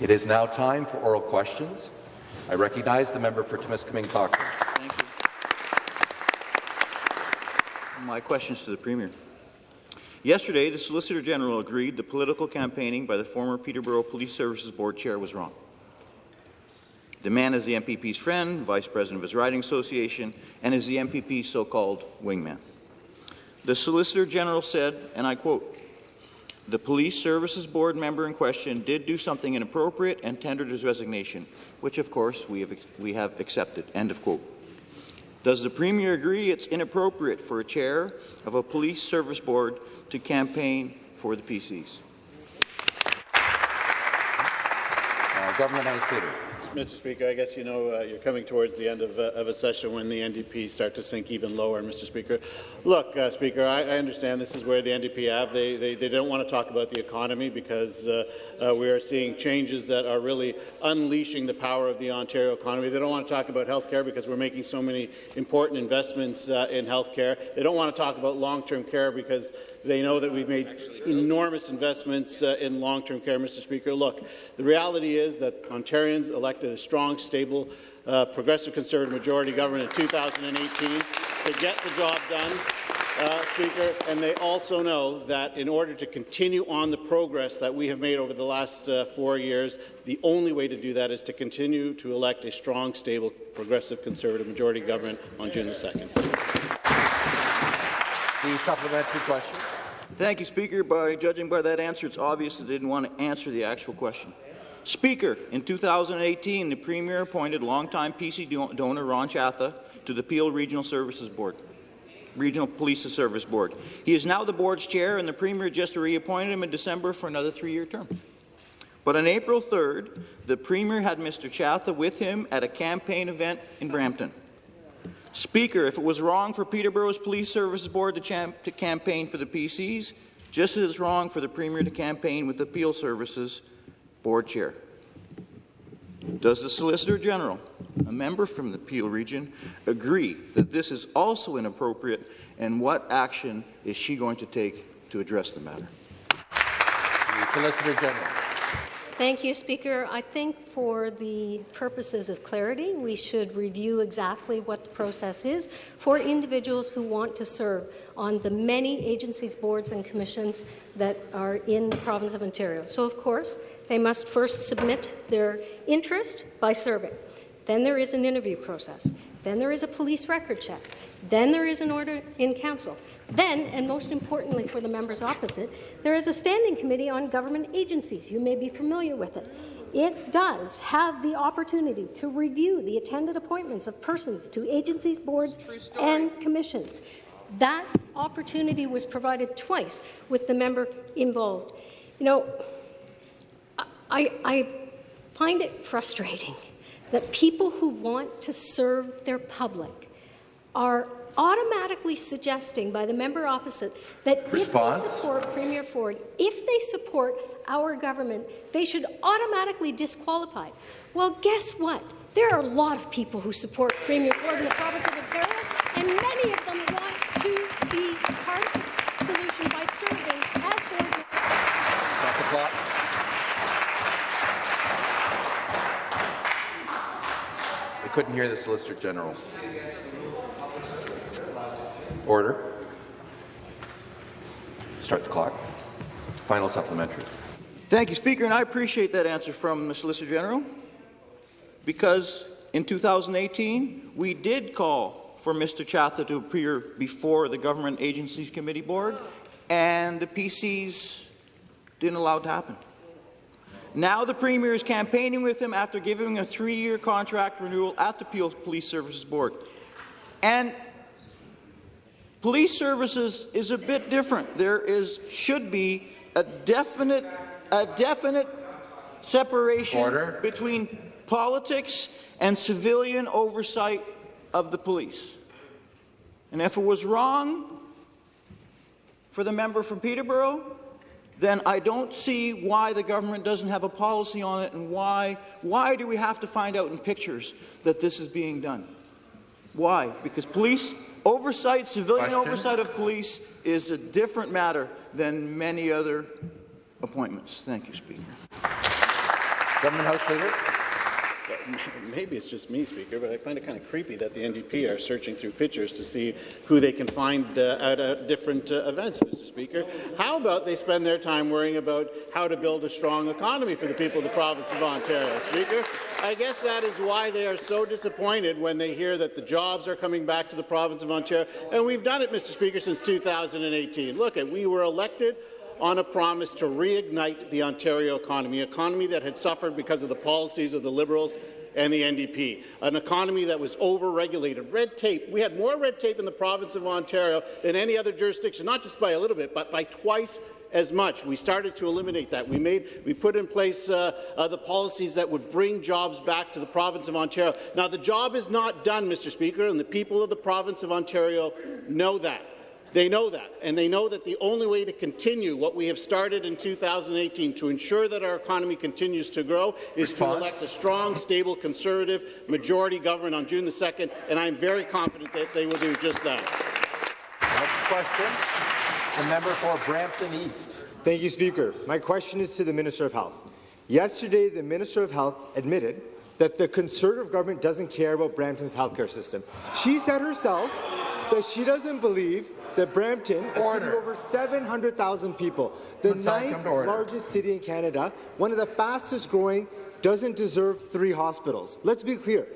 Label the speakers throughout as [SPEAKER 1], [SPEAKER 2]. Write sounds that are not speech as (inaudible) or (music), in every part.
[SPEAKER 1] It is now time for oral questions. I recognize the member for Timiskaming Cochrane.
[SPEAKER 2] Thank you. My questions to the Premier. Yesterday, the Solicitor General agreed the political campaigning by the former Peterborough Police Services Board Chair was wrong. The man is the MPP's friend, vice president of his riding association, and is the MPP's so-called wingman. The Solicitor General said, and I quote, the Police Services Board member in question did do something inappropriate and tendered his resignation, which, of course, we have, we have accepted. End of quote. Does the Premier agree it's inappropriate for a chair of a police service board to campaign for the PCs?
[SPEAKER 1] Uh, Government House Leader.
[SPEAKER 3] Mr. Speaker, I guess you know uh, you're coming towards the end of, uh, of, a session when the NDP start to sink even lower, Mr. Speaker. Look, uh, Speaker, I, I, understand this is where the NDP have. They, they, they don't want to talk about the economy because uh, uh, we are seeing changes that are really unleashing the power of the Ontario economy. They don't want to talk about health care because we're making so many important investments uh, in health care. They don't want to talk about long-term care because they know that we've made enormous investments uh, in long-term care, Mr. Speaker. Look, the reality is that Ontarians elected a strong, stable, uh, progressive Conservative majority government in 2018 to get the job done. Uh, Speaker, and they also know that in order to continue on the progress that we have made over the last uh, four years, the only way to do that is to continue to elect a strong, stable, progressive Conservative majority government on June the 2nd.
[SPEAKER 1] The supplementary question.
[SPEAKER 2] Thank you, Speaker. By judging by that answer, it's obvious they didn't want to answer the actual question. Speaker, in 2018, the Premier appointed longtime PC donor Ron Chatha to the Peel Regional Services Board. Regional Police Service Board. He is now the board's chair, and the Premier just reappointed him in December for another three-year term. But on April 3rd, the Premier had Mr. Chatha with him at a campaign event in Brampton. Speaker, if it was wrong for Peterborough's Police Services Board to, to campaign for the PCs, just as it's wrong for the Premier to campaign with the Peel Services Board Chair. Does the Solicitor General, a member from the Peel region, agree that this is also inappropriate, and what action is she going to take to address the matter?
[SPEAKER 1] The Solicitor General.
[SPEAKER 4] Thank you, Speaker. I think for the purposes of clarity, we should review exactly what the process is for individuals who want to serve on the many agencies, boards and commissions that are in the province of Ontario. So, of course, they must first submit their interest by serving. Then there is an interview process. Then there is a police record check. Then there is an order in council. Then, and most importantly for the members opposite, there is a standing committee on government agencies. You may be familiar with it. It does have the opportunity to review the attended appointments of persons to agencies, boards, and commissions. That opportunity was provided twice with the member involved. You know, I, I find it frustrating that people who want to serve their public are automatically suggesting by the member opposite that Response. if they support Premier Ford, if they support our government, they should automatically disqualify. Well, guess what? There are a lot of people who support Premier Ford in the province of Ontario, and many of them want to be part of the solution by serving as board.
[SPEAKER 1] Stop the clock. I couldn't hear the Solicitor General. Order. Start the clock. Final supplementary.
[SPEAKER 2] Thank you, Speaker, and I appreciate that answer from the Solicitor General because in 2018 we did call for Mr. Chatha to appear before the Government Agencies Committee Board and the PCs didn't allow it to happen. Now the Premier is campaigning with him after giving a three-year contract renewal at the Peel Police Services Board. And Police services is a bit different. There is should be a definite a definite separation
[SPEAKER 1] Order.
[SPEAKER 2] between politics and civilian oversight of the police. And if it was wrong for the member from Peterborough, then I don't see why the government doesn't have a policy on it and why, why do we have to find out in pictures that this is being done? Why? Because police Oversight, civilian Question. oversight of police is a different matter than many other appointments. Thank you, Speaker.
[SPEAKER 1] Government House Leader. (laughs)
[SPEAKER 3] Maybe it's just me, Speaker, but I find it kind of creepy that the NDP are searching through pictures to see who they can find uh, at uh, different uh, events, Mr. Speaker. How about they spend their time worrying about how to build a strong economy for the people of the province of Ontario, Speaker? I guess that is why they are so disappointed when they hear that the jobs are coming back to the province of Ontario. And we've done it, Mr. Speaker, since 2018. Look, at we were elected on a promise to reignite the Ontario economy, an economy that had suffered because of the policies of the Liberals and the NDP, an economy that was over-regulated. Red tape. We had more red tape in the province of Ontario than any other jurisdiction, not just by a little bit, but by twice as much. We started to eliminate that. We made, we put in place uh, uh, the policies that would bring jobs back to the province of Ontario. Now, the job is not done, Mr. Speaker, and the people of the province of Ontario know that. They know that, and they know that the only way to continue what we have started in 2018 to ensure that our economy continues to grow is Response. to elect a strong, stable, conservative majority government on June the 2nd, and I'm very confident that they will do just that.
[SPEAKER 1] Next question, the member for Brampton East.
[SPEAKER 5] Thank you, Speaker. My question is to the Minister of Health. Yesterday, the Minister of Health admitted that the Conservative government doesn't care about Brampton's healthcare system. She said herself that she doesn't believe that Brampton, a order. city of over 700,000 people, the ninth largest city in Canada, one of the fastest growing, doesn't deserve three hospitals. Let's be clear.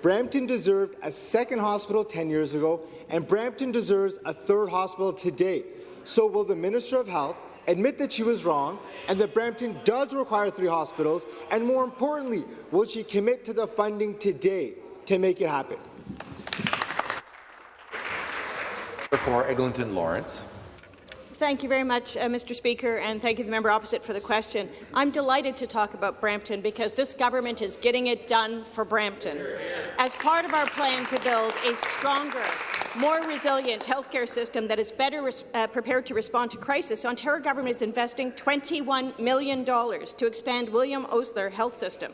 [SPEAKER 5] Brampton deserved a second hospital 10 years ago, and Brampton deserves a third hospital today. So will the Minister of Health admit that she was wrong and that Brampton does require three hospitals? And more importantly, will she commit to the funding today to make it happen?
[SPEAKER 1] For Eglinton Lawrence.
[SPEAKER 6] Thank you very much, uh, Mr. Speaker, and thank you, the member opposite, for the question. I'm delighted to talk about Brampton because this government is getting it done for Brampton. As part of our plan to build a stronger, more resilient healthcare system that is better uh, prepared to respond to crisis, Ontario government is investing $21 million to expand William Osler Health System.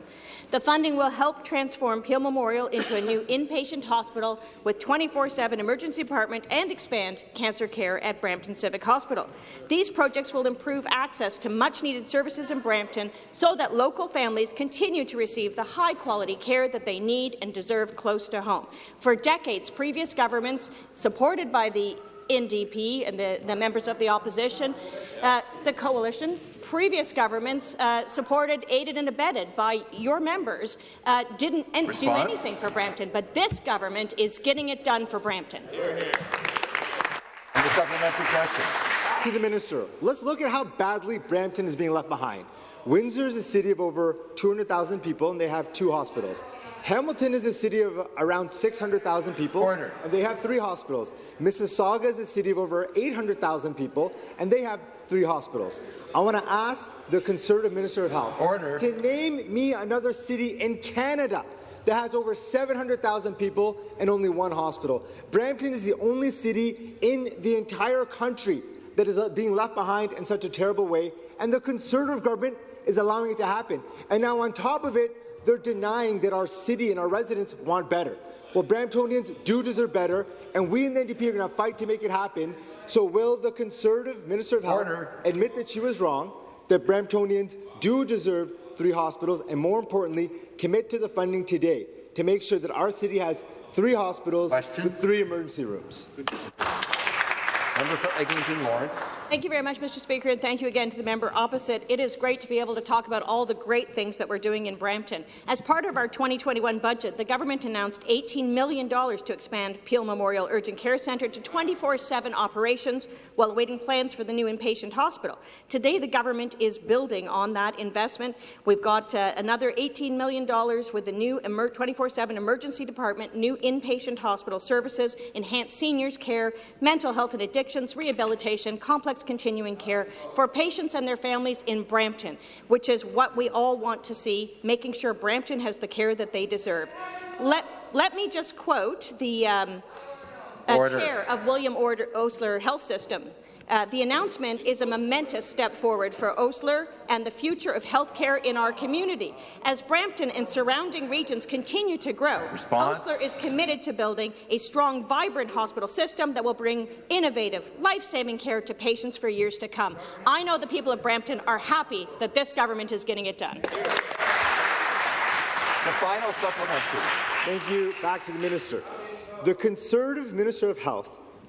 [SPEAKER 6] The funding will help transform Peel Memorial into a new inpatient hospital with 24-7 emergency department and expand cancer care at Brampton Civic Hospital. These projects will improve access to much-needed services in Brampton so that local families continue to receive the high-quality care that they need and deserve close to home. For decades, previous governments supported by the NDP and the, the members of the opposition, uh, the coalition, previous governments uh, supported, aided and abetted by your members, uh, didn't do anything for Brampton, but this government is getting it done for Brampton.
[SPEAKER 1] And the supplementary question.
[SPEAKER 5] To the minister, let's look at how badly Brampton is being left behind. Windsor is a city of over 200,000 people, and they have two hospitals. Hamilton is a city of around 600,000 people, Order. and they have three hospitals. Mississauga is a city of over 800,000 people, and they have three hospitals. I want to ask the Conservative Minister of Health Order. to name me another city in Canada that has over 700,000 people and only one hospital. Brampton is the only city in the entire country that is uh, being left behind in such a terrible way, and the Conservative government is allowing it to happen. And now on top of it, they're denying that our city and our residents want better. Well, Bramptonians do deserve better, and we in the NDP are going to fight to make it happen. So will the Conservative Minister of Health Order. admit that she was wrong, that Bramptonians do deserve three hospitals, and more importantly, commit to the funding today to make sure that our city has three hospitals Question. with three emergency rooms?
[SPEAKER 1] Member for Eglinton Lawrence.
[SPEAKER 6] Thank you very much, Mr. Speaker, and thank you again to the member opposite. It is great to be able to talk about all the great things that we're doing in Brampton. As part of our 2021 budget, the government announced $18 million to expand Peel Memorial Urgent Care Centre to 24-7 operations while awaiting plans for the new inpatient hospital. Today, the government is building on that investment. We've got uh, another $18 million with the new 24-7 emergency department, new inpatient hospital services, enhanced seniors care, mental health and addictions, rehabilitation, complex continuing care for patients and their families in Brampton, which is what we all want to see, making sure Brampton has the care that they deserve. Let, let me just quote the um, uh, chair of William Order Osler Health System, uh, the announcement is a momentous step forward for Osler and the future of healthcare in our community. As Brampton and surrounding regions continue to grow, Response. Osler is committed to building a strong, vibrant hospital system that will bring innovative, life-saving care to patients for years to come. I know the people of Brampton are happy that this government is getting it done.
[SPEAKER 1] The final supplementary.
[SPEAKER 5] Thank you. Back to the minister. The Conservative Minister of Health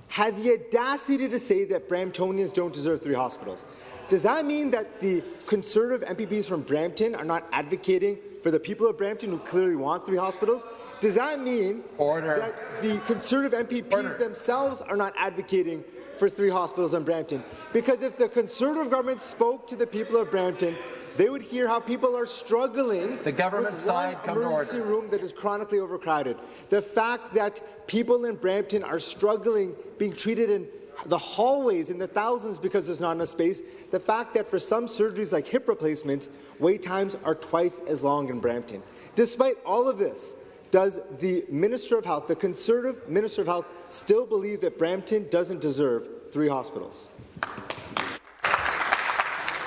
[SPEAKER 5] had the audacity to say that Bramptonians don't deserve three hospitals. Does that mean that the Conservative MPPs from Brampton are not advocating for the people of Brampton who clearly want three hospitals? Does that mean
[SPEAKER 1] Order.
[SPEAKER 5] that the Conservative MPPs
[SPEAKER 1] Order.
[SPEAKER 5] themselves are not advocating for three hospitals in Brampton? Because if the Conservative government spoke to the people of Brampton, they would hear how people are struggling
[SPEAKER 1] The government
[SPEAKER 5] with
[SPEAKER 1] side
[SPEAKER 5] one
[SPEAKER 1] come to
[SPEAKER 5] emergency
[SPEAKER 1] order.
[SPEAKER 5] room that is chronically overcrowded. The fact that people in Brampton are struggling being treated in the hallways in the thousands because there's not enough space. The fact that for some surgeries like hip replacements, wait times are twice as long in Brampton. Despite all of this, does the Minister of Health, the Conservative Minister of Health, still believe that Brampton doesn't deserve three hospitals?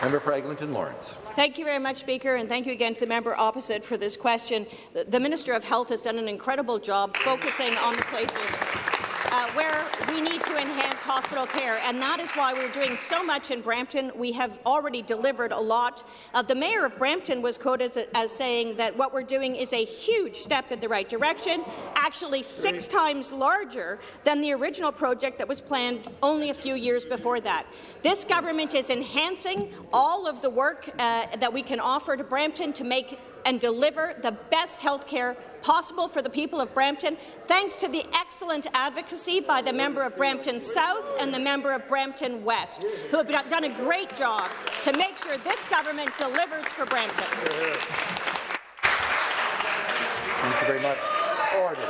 [SPEAKER 1] Member for Eglinton Lawrence.
[SPEAKER 6] Thank you very much, Speaker, and thank you again to the member opposite for this question. The, Minister of Health has done an incredible job focusing on the places uh, where we need to enhance hospital care, and that is why we're doing so much in Brampton. We have already delivered a lot. Uh, the Mayor of Brampton was quoted as, as saying that what we're doing is a huge step in the right direction, actually six times larger than the original project that was planned only a few years before that. This government is enhancing all of the work uh, that we can offer to Brampton to make and deliver the best health care possible for the people of Brampton, thanks to the excellent advocacy by the member of Brampton South and the member of Brampton West, who have done a great job to make sure this government delivers for Brampton.
[SPEAKER 1] Thank you very much. Order.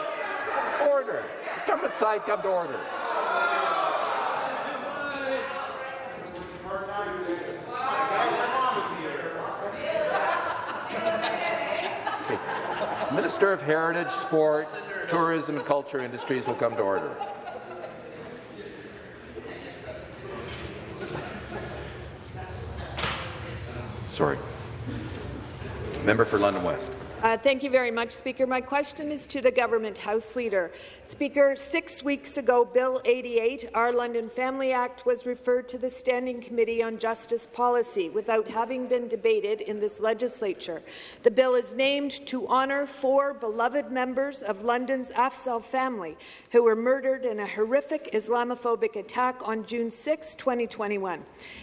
[SPEAKER 1] Order. Government side, come to order. Minister of Heritage, Sport, Tourism and Culture Industries will come to order. Sorry. Member for London West.
[SPEAKER 7] Uh, thank you very much, Speaker. My question is to the Government House Leader. Speaker, six weeks ago, Bill 88, our London Family Act, was referred to the Standing Committee on Justice Policy without having been debated in this legislature. The bill is named to honour four beloved members of London's Afzal family who were murdered in a horrific Islamophobic attack on June 6, 2021.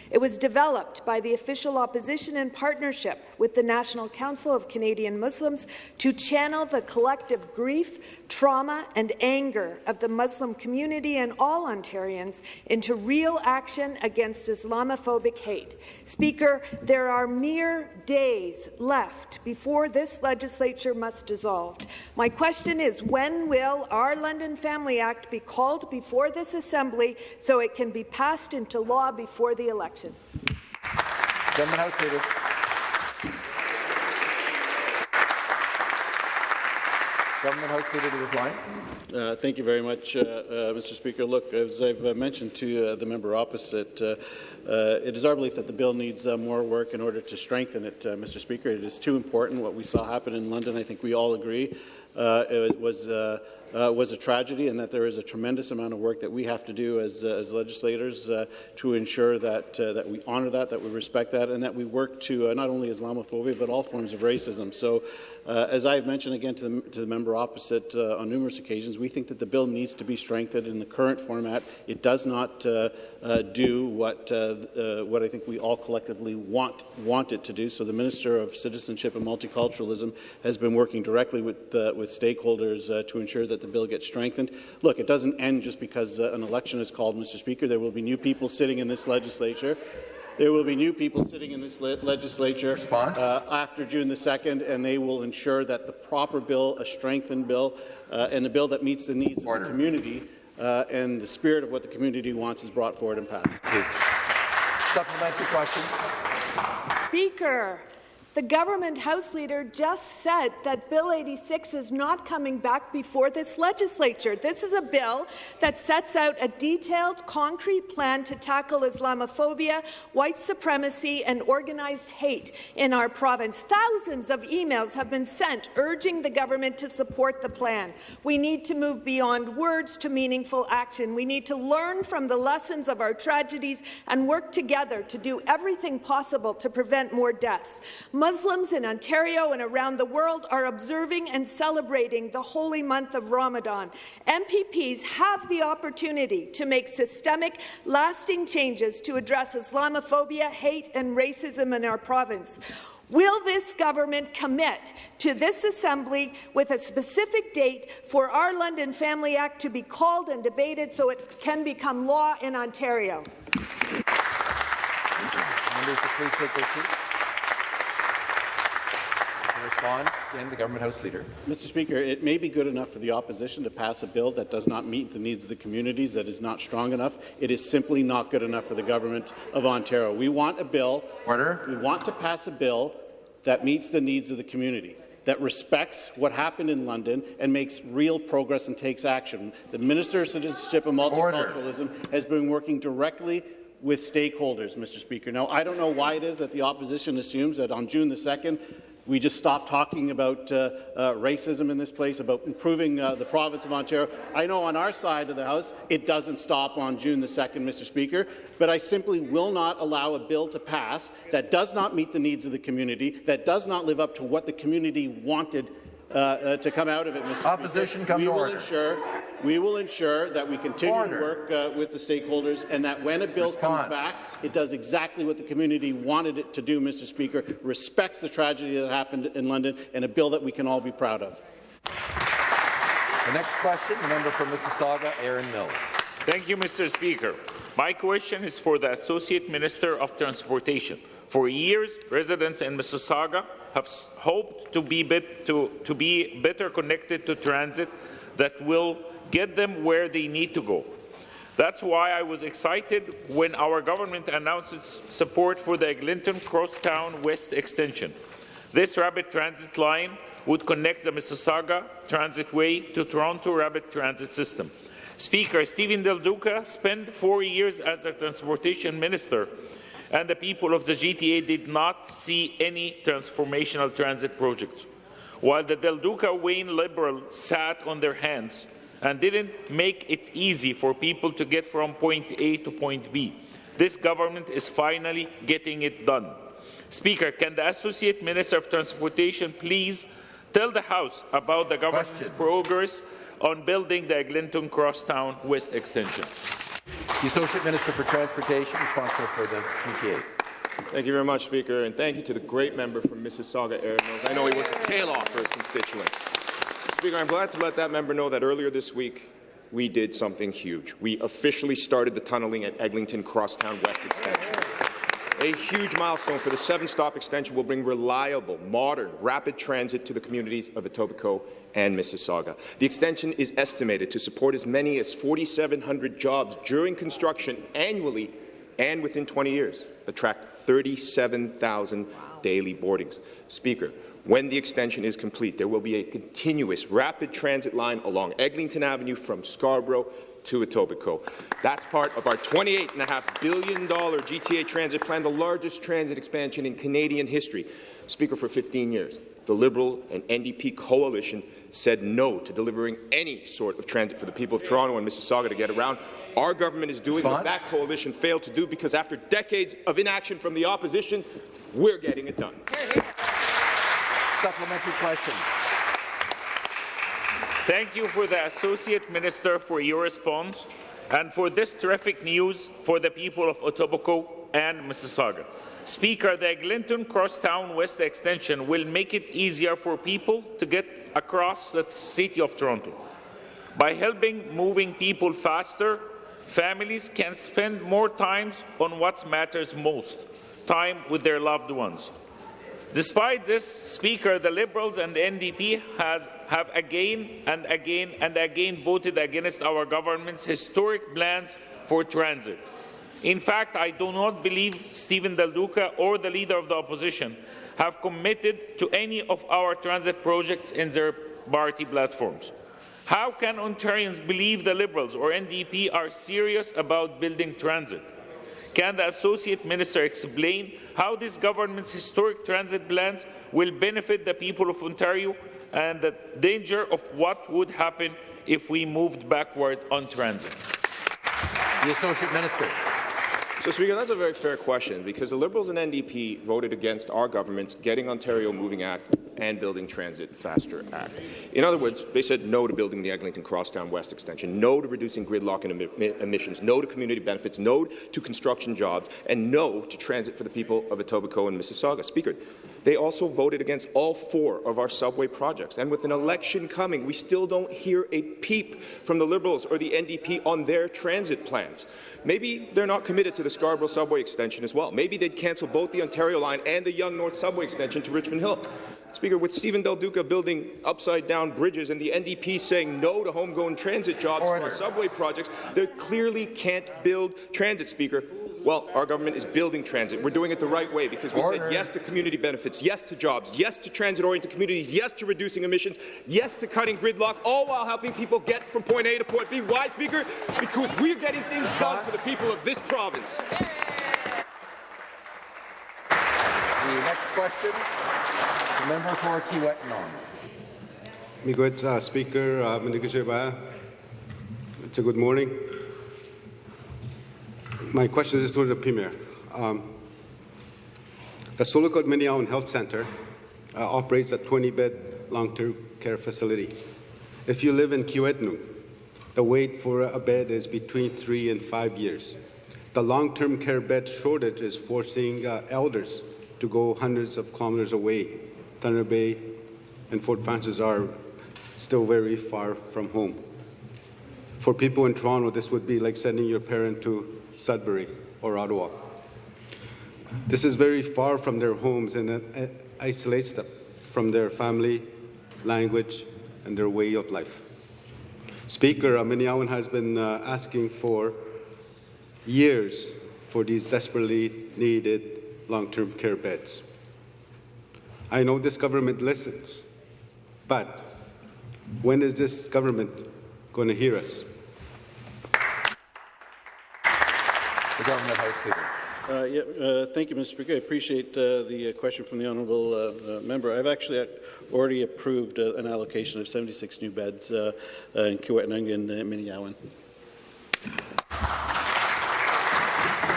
[SPEAKER 7] It was developed by the official opposition in partnership with the National Council of Canadian Muslims to channel the collective grief, trauma and anger of the Muslim community and all Ontarians into real action against Islamophobic hate. Speaker, there are mere days left before this legislature must dissolve. My question is, when will our London Family Act be called before this Assembly so it can be passed into law before the election?
[SPEAKER 1] Government House Leader. Government House Leader to reply.
[SPEAKER 3] Uh, thank you very much, uh, uh, Mr. Speaker. Look, as I've uh, mentioned to uh, the member opposite, uh, it is our belief that the bill needs more work in order to strengthen it, Mr. Speaker. It is too important. What we saw happen in London, I think we all agree, it was uh, was a tragedy and that there is a tremendous amount of work that we have to do as, uh, as legislators uh, to ensure that, that we honour that, that we respect that, and that we work to not only Islamophobia but all forms of racism. So, Uh, as I have mentioned again to the, to the member opposite uh, on numerous occasions, we think that the bill needs to be strengthened in the current format. It does not uh, do what, what I think we all collectively want, want it to do. So the Minister of Citizenship and Multiculturalism has been working directly with, with stakeholders to ensure that the bill gets strengthened. Look, it doesn't end just because uh, an election is called, Mr. Speaker. There will be new people sitting in this legislature. There will be new people sitting in this le legislature uh, after June the 2nd, and they will ensure that the proper bill, a strengthened bill, uh, and a bill that meets the needs Order. of the community uh, and the spirit of what the community wants is brought forward and passed.
[SPEAKER 1] Supplementary question.
[SPEAKER 7] Speaker, the government House Leader just said that Bill 86 is not coming back before this legislature. This is a bill that sets out a detailed, concrete plan to tackle Islamophobia, white supremacy, and organized hate in our province. Thousands of emails have been sent urging the government to support the plan. We need to move beyond words to meaningful action. We need to learn from the lessons of our tragedies and work together to do everything possible to prevent more deaths. Muslims in Ontario and around the world are observing and celebrating the holy month of Ramadan. MPPs have the opportunity to make systemic, lasting changes to address Islamophobia, hate and racism in our province. Will this government commit to this Assembly with a specific date for our London Family Act to be called and debated so it can become law in Ontario?
[SPEAKER 1] Members please take their seats. To respond, again, the Government House Leader.
[SPEAKER 3] Mr. Speaker, it may be good enough for the opposition to pass a bill that does not meet the needs of the communities, that is not strong enough. It is simply not good enough for the government of Ontario. We want a bill.
[SPEAKER 1] Order.
[SPEAKER 3] We want to pass a bill that meets the needs of the community that respects what happened in London and makes real progress and takes action. The Minister of Citizenship and Multiculturalism Order. has been working directly with stakeholders, Mr. Speaker. Now, I don't know why it is that the opposition assumes that on June the 2nd, we just stop talking about uh, uh, racism in this place, about improving uh, the province of Ontario. I know on our side of the House, it doesn't stop on June the 2nd, Mr. Speaker, but I simply will not allow a bill to pass that does not meet the needs of the community, that does not live up to what the community wanted uh, uh, to come out of it, Mr.
[SPEAKER 1] Opposition
[SPEAKER 3] Speaker.
[SPEAKER 1] come
[SPEAKER 3] we
[SPEAKER 1] to
[SPEAKER 3] will
[SPEAKER 1] order.
[SPEAKER 3] Ensure, we will ensure that we continue
[SPEAKER 1] Order.
[SPEAKER 3] to work uh, with the stakeholders and that when a bill
[SPEAKER 1] Response.
[SPEAKER 3] comes back, it does exactly what the community wanted it to do, Mr. Speaker, respects the tragedy that happened in London, and a bill that we can all be proud of.
[SPEAKER 1] The next question, the member for Mississauga, Erin Mills.
[SPEAKER 8] Thank you, Mr. Speaker. My question is for the Associate Minister of Transportation. For years, residents in Mississauga have hoped to be, bit, to, to be better connected to transit that will get them where they need to go. That's why I was excited when our government announced its support for the Eglinton Crosstown West extension. This rapid transit line would connect the Mississauga Transitway to Toronto Rapid Transit System. Speaker Stephen Del Duca spent four years as the Transportation Minister, and the people of the GTA did not see any transformational transit projects. While the Del Duca Wynne Liberal sat on their hands and didn't make it easy for people to get from point A to point B, this government is finally getting it done. Speaker, can the Associate Minister of Transportation please tell the House about the government's
[SPEAKER 1] Question.
[SPEAKER 8] progress on building the Eglinton Crosstown West Extension?
[SPEAKER 1] The Associate Minister for Transportation, responsible for the GTA.
[SPEAKER 9] Thank you very much, Speaker, and thank you to the great member from Mississauga, Erin Mills. I know he works his tail off for his constituents. Speaker, I'm glad to let that member know that earlier this week we did something huge. We officially started the tunneling at Eglinton Crosstown West Extension. A huge milestone for the seven-stop extension will bring reliable, modern, rapid transit to the communities of Etobicoke and Mississauga. The extension is estimated to support as many as 4,700 jobs during construction annually and within 20 years, attract 37,000 daily boardings. Speaker, when the extension is complete, there will be a continuous rapid transit line along Eglinton Avenue from Scarborough to Etobicoke. That's part of our $28.5 billion GTA transit plan, the largest transit expansion in Canadian history. Speaker, for 15 years, the Liberal and NDP coalition said no to delivering any sort of transit for the people of Toronto and Mississauga to get around. Our government is doing what that coalition failed to do because after decades of inaction from the opposition, we're getting it done.
[SPEAKER 1] Supplementary question.
[SPEAKER 8] Thank you for the Associate Minister for your response and for this terrific news for the people of Etobicoke and Mississauga. Speaker, the Eglinton Crosstown West Extension will make it easier for people to get across the City of Toronto. By helping moving people faster, families can spend more time on what matters most, time with their loved ones. Despite this, Speaker, the Liberals and the NDP has, have again and again and again voted against our government's historic plans for transit. In fact, I do not believe Stephen Del Duca or the Leader of the Opposition have committed to any of our transit projects in their party platforms. How can Ontarians believe the Liberals or NDP are serious about building transit? Can the Associate Minister explain how this government's historic transit plans will benefit the people of Ontario and the danger of what would happen if we moved backward on transit?
[SPEAKER 1] The Associate Minister.
[SPEAKER 9] So, Speaker, that's a very fair question because the Liberals and NDP voted against our government's Getting Ontario Moving Act and Building Transit Faster Act. In other words, they said no to building the Eglinton Crosstown West extension, no to reducing gridlock and emi emissions, no to community benefits, no to construction jobs, and no to transit for the people of Etobicoke and Mississauga. Speaker, they also voted against all four of our subway projects. And with an election coming, we still don't hear a peep from the Liberals or the NDP on their transit plans. Maybe they're not committed to the Scarborough subway extension as well. Maybe they'd cancel both the Ontario line and the Yonge North subway extension to Richmond Hill. Speaker, with Stephen Del Duca building upside-down bridges and the NDP saying no to homegrown transit jobs Order. for subway projects, they clearly can't build transit, Speaker. Well, our government is building transit. We're doing it the right way because we Order. said yes to community benefits, yes to jobs, yes to transit-oriented communities, yes to reducing emissions, yes to cutting gridlock, all while helping people get from point A to point B. Why, Speaker? Because we're getting things done for the people of this province.
[SPEAKER 1] The next question, the member for Kiiwetinoong.
[SPEAKER 10] Miigwech, uh, Speaker, uh, it's a good morning. My question is to the Premier. Um, the Sioux Lookout Meno Ya Win Health Centre uh, operates a 20-bed long-term care facility. If you live in Kiiwetinoong, the wait for a bed is between three and five years. The long-term care bed shortage is forcing uh, elders to go hundreds of kilometers away. Thunder Bay and Fort Frances are still very far from home. For people in Toronto, this would be like sending your parent to Sudbury or Ottawa. This is very far from their homes and isolates them from their family, language, and their way of life. Speaker, Meno Ya Win has been uh, asking for years for these desperately needed long-term care beds. I know this government listens, but when is this government going to hear us?
[SPEAKER 1] The government House Leader.
[SPEAKER 3] Uh, yeah, uh, thank you, Mr. Speaker. I appreciate uh, the uh, question from the honourable uh, uh, member. I've actually already approved an allocation of 76 new beds in Kiiwetinoong and Meno Ya Win.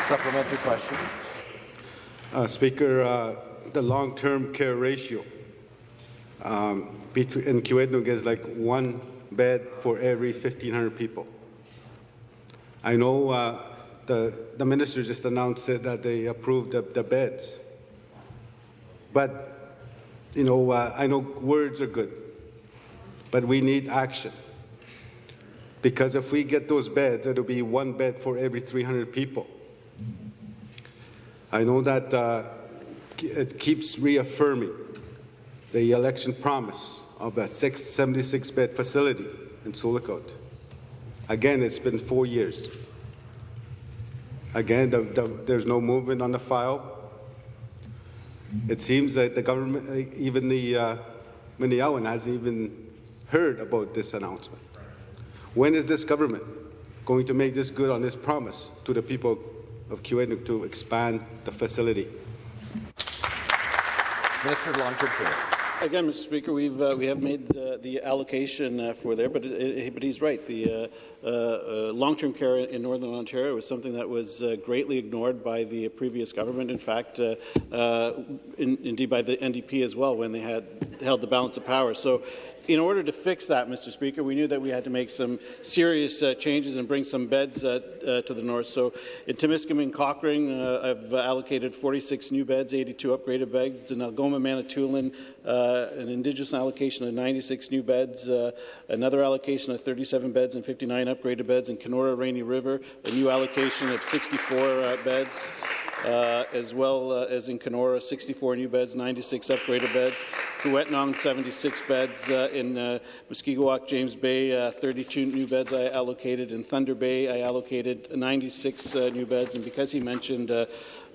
[SPEAKER 1] Supplementary question.
[SPEAKER 10] Uh, Speaker, uh, the long-term care ratio um, in Kiiwetinoong is like one bed for every 1,500 people. I know uh, the, the minister just announced that they approved the, the beds. But, you know, uh, I know words are good, but we need action. Because if we get those beds, it'll be one bed for every 300 people. I know that uh, it keeps reaffirming the election promise of that 76-bed facility in Sioux Lookout. Again, it's been four years. Again, the, the, there's no movement on the file. It seems that the government, even the uh, Meno Ya Win, hasn't even heard about this announcement. When is this government going to make this good on this promise to the people of Kiiwetinoong to expand the facility.
[SPEAKER 1] Minister Long-Term Care.
[SPEAKER 3] Again, Mr. Speaker, we've uh, we have made the, the allocation uh, for there, but it, but he's right. The uh, uh, uh long-term care in Northern Ontario was something that was uh, greatly ignored by the previous government. In fact, in, indeed by the NDP as well when they had held the balance of power. So in order to fix that, Mr. Speaker, we knew that we had to make some serious uh, changes and bring some beds uh, uh, to the north. So in Timiskaming Cochrane, uh, I've allocated 46 new beds, 82 upgraded beds. In Algoma, Manitoulin, uh, an Indigenous allocation of 96 new beds, uh, another allocation of 37 beds and 59 upgraded beds. In Kenora, Rainy River, a new allocation of 64 beds. Uh, as well uh, as in Kenora, 64 new beds, 96 upgraded beds. Kiiwetinoong, 76 beds. Uh, in uh, Mushkegowuk, James Bay, uh, 32 new beds I allocated. In Thunder Bay, I allocated 96 uh, new beds. And because he mentioned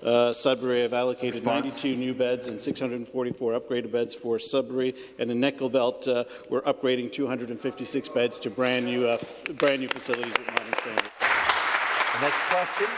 [SPEAKER 3] uh, Sudbury, I've allocated 92 new beds and 644 upgraded beds for Sudbury. And in Nickel Belt, uh, we're upgrading 256 beds to brand new, uh, brand new facilities with modern standards.
[SPEAKER 1] The next question.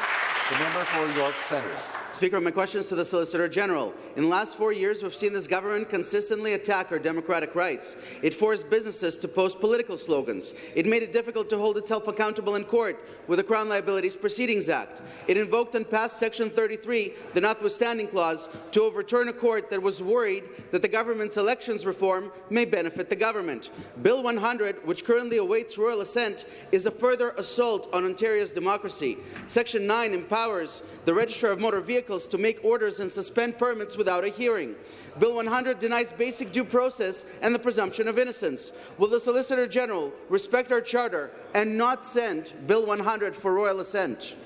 [SPEAKER 1] The member for York Centre.
[SPEAKER 11] Speaker, my question is to the Solicitor General. In the last four years, we've seen this government consistently attack our democratic rights. It forced businesses to post political slogans. It made it difficult to hold itself accountable in court with the Crown Liabilities Proceedings Act. It invoked and passed Section 33, the notwithstanding clause, to overturn a court that was worried that the government's elections reform may benefit the government. Bill 100, which currently awaits royal assent, is a further assault on Ontario's democracy. Section 9 empowers the Registrar of Motor Vehicles to make orders and suspend permits without a hearing. Bill 100 denies basic due process and the presumption of innocence. Will the Solicitor General respect our charter and not send Bill 100 for royal assent?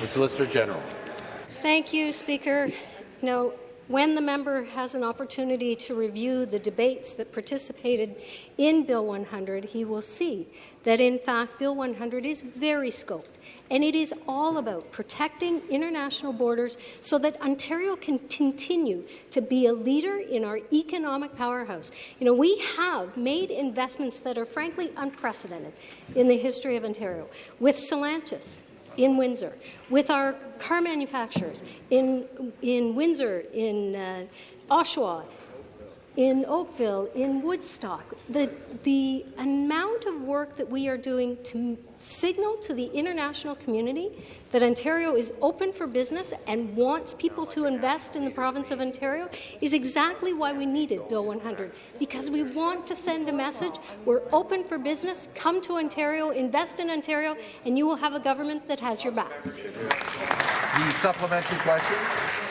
[SPEAKER 1] The Solicitor General.
[SPEAKER 4] Thank you, Speaker. You know, when the member has an opportunity to review the debates that participated in Bill 100, he will see that, in fact, Bill 100 is very scoped, and it is all about protecting international borders so that Ontario can continue to be a leader in our economic powerhouse. You know, we have made investments that are frankly unprecedented in the history of Ontario. With Stellantis, in Windsor, with our car manufacturers in, in Windsor, in uh, Oshawa, in Oakville, in Woodstock. The, the amount of work that we are doing to signal to the international community that Ontario is open for business and wants people to invest in the province of Ontario is exactly why we needed Bill 100, because we want to send a message. We're open for business. Come to Ontario, invest in Ontario, and you will have a government that has your back.
[SPEAKER 1] The supplementary question.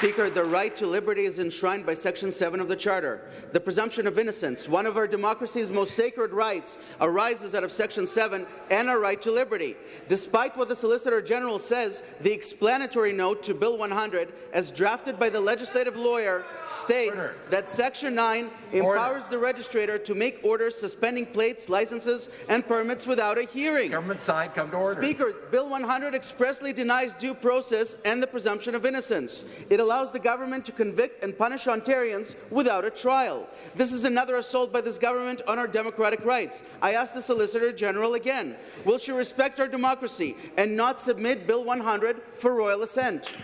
[SPEAKER 11] Speaker, the right to liberty is enshrined by Section 7 of the Charter. The presumption of innocence, one of our democracy's most sacred rights, arises out of Section 7 and our right to liberty. Despite what the Solicitor General says, the explanatory note to Bill 100, as drafted by the legislative lawyer, states Order. that Section 9 empowers Order. the registrator to make orders suspending plates, licenses, and permits without a hearing.
[SPEAKER 1] Government side, come to order.
[SPEAKER 11] Speaker, Bill 100 expressly denies due process and the presumption of innocence. It allows the government to convict and punish Ontarians without a trial. This is another assault by this government on our democratic rights. I ask the Solicitor General again, will she respect our democracy and not submit Bill 100 for royal assent?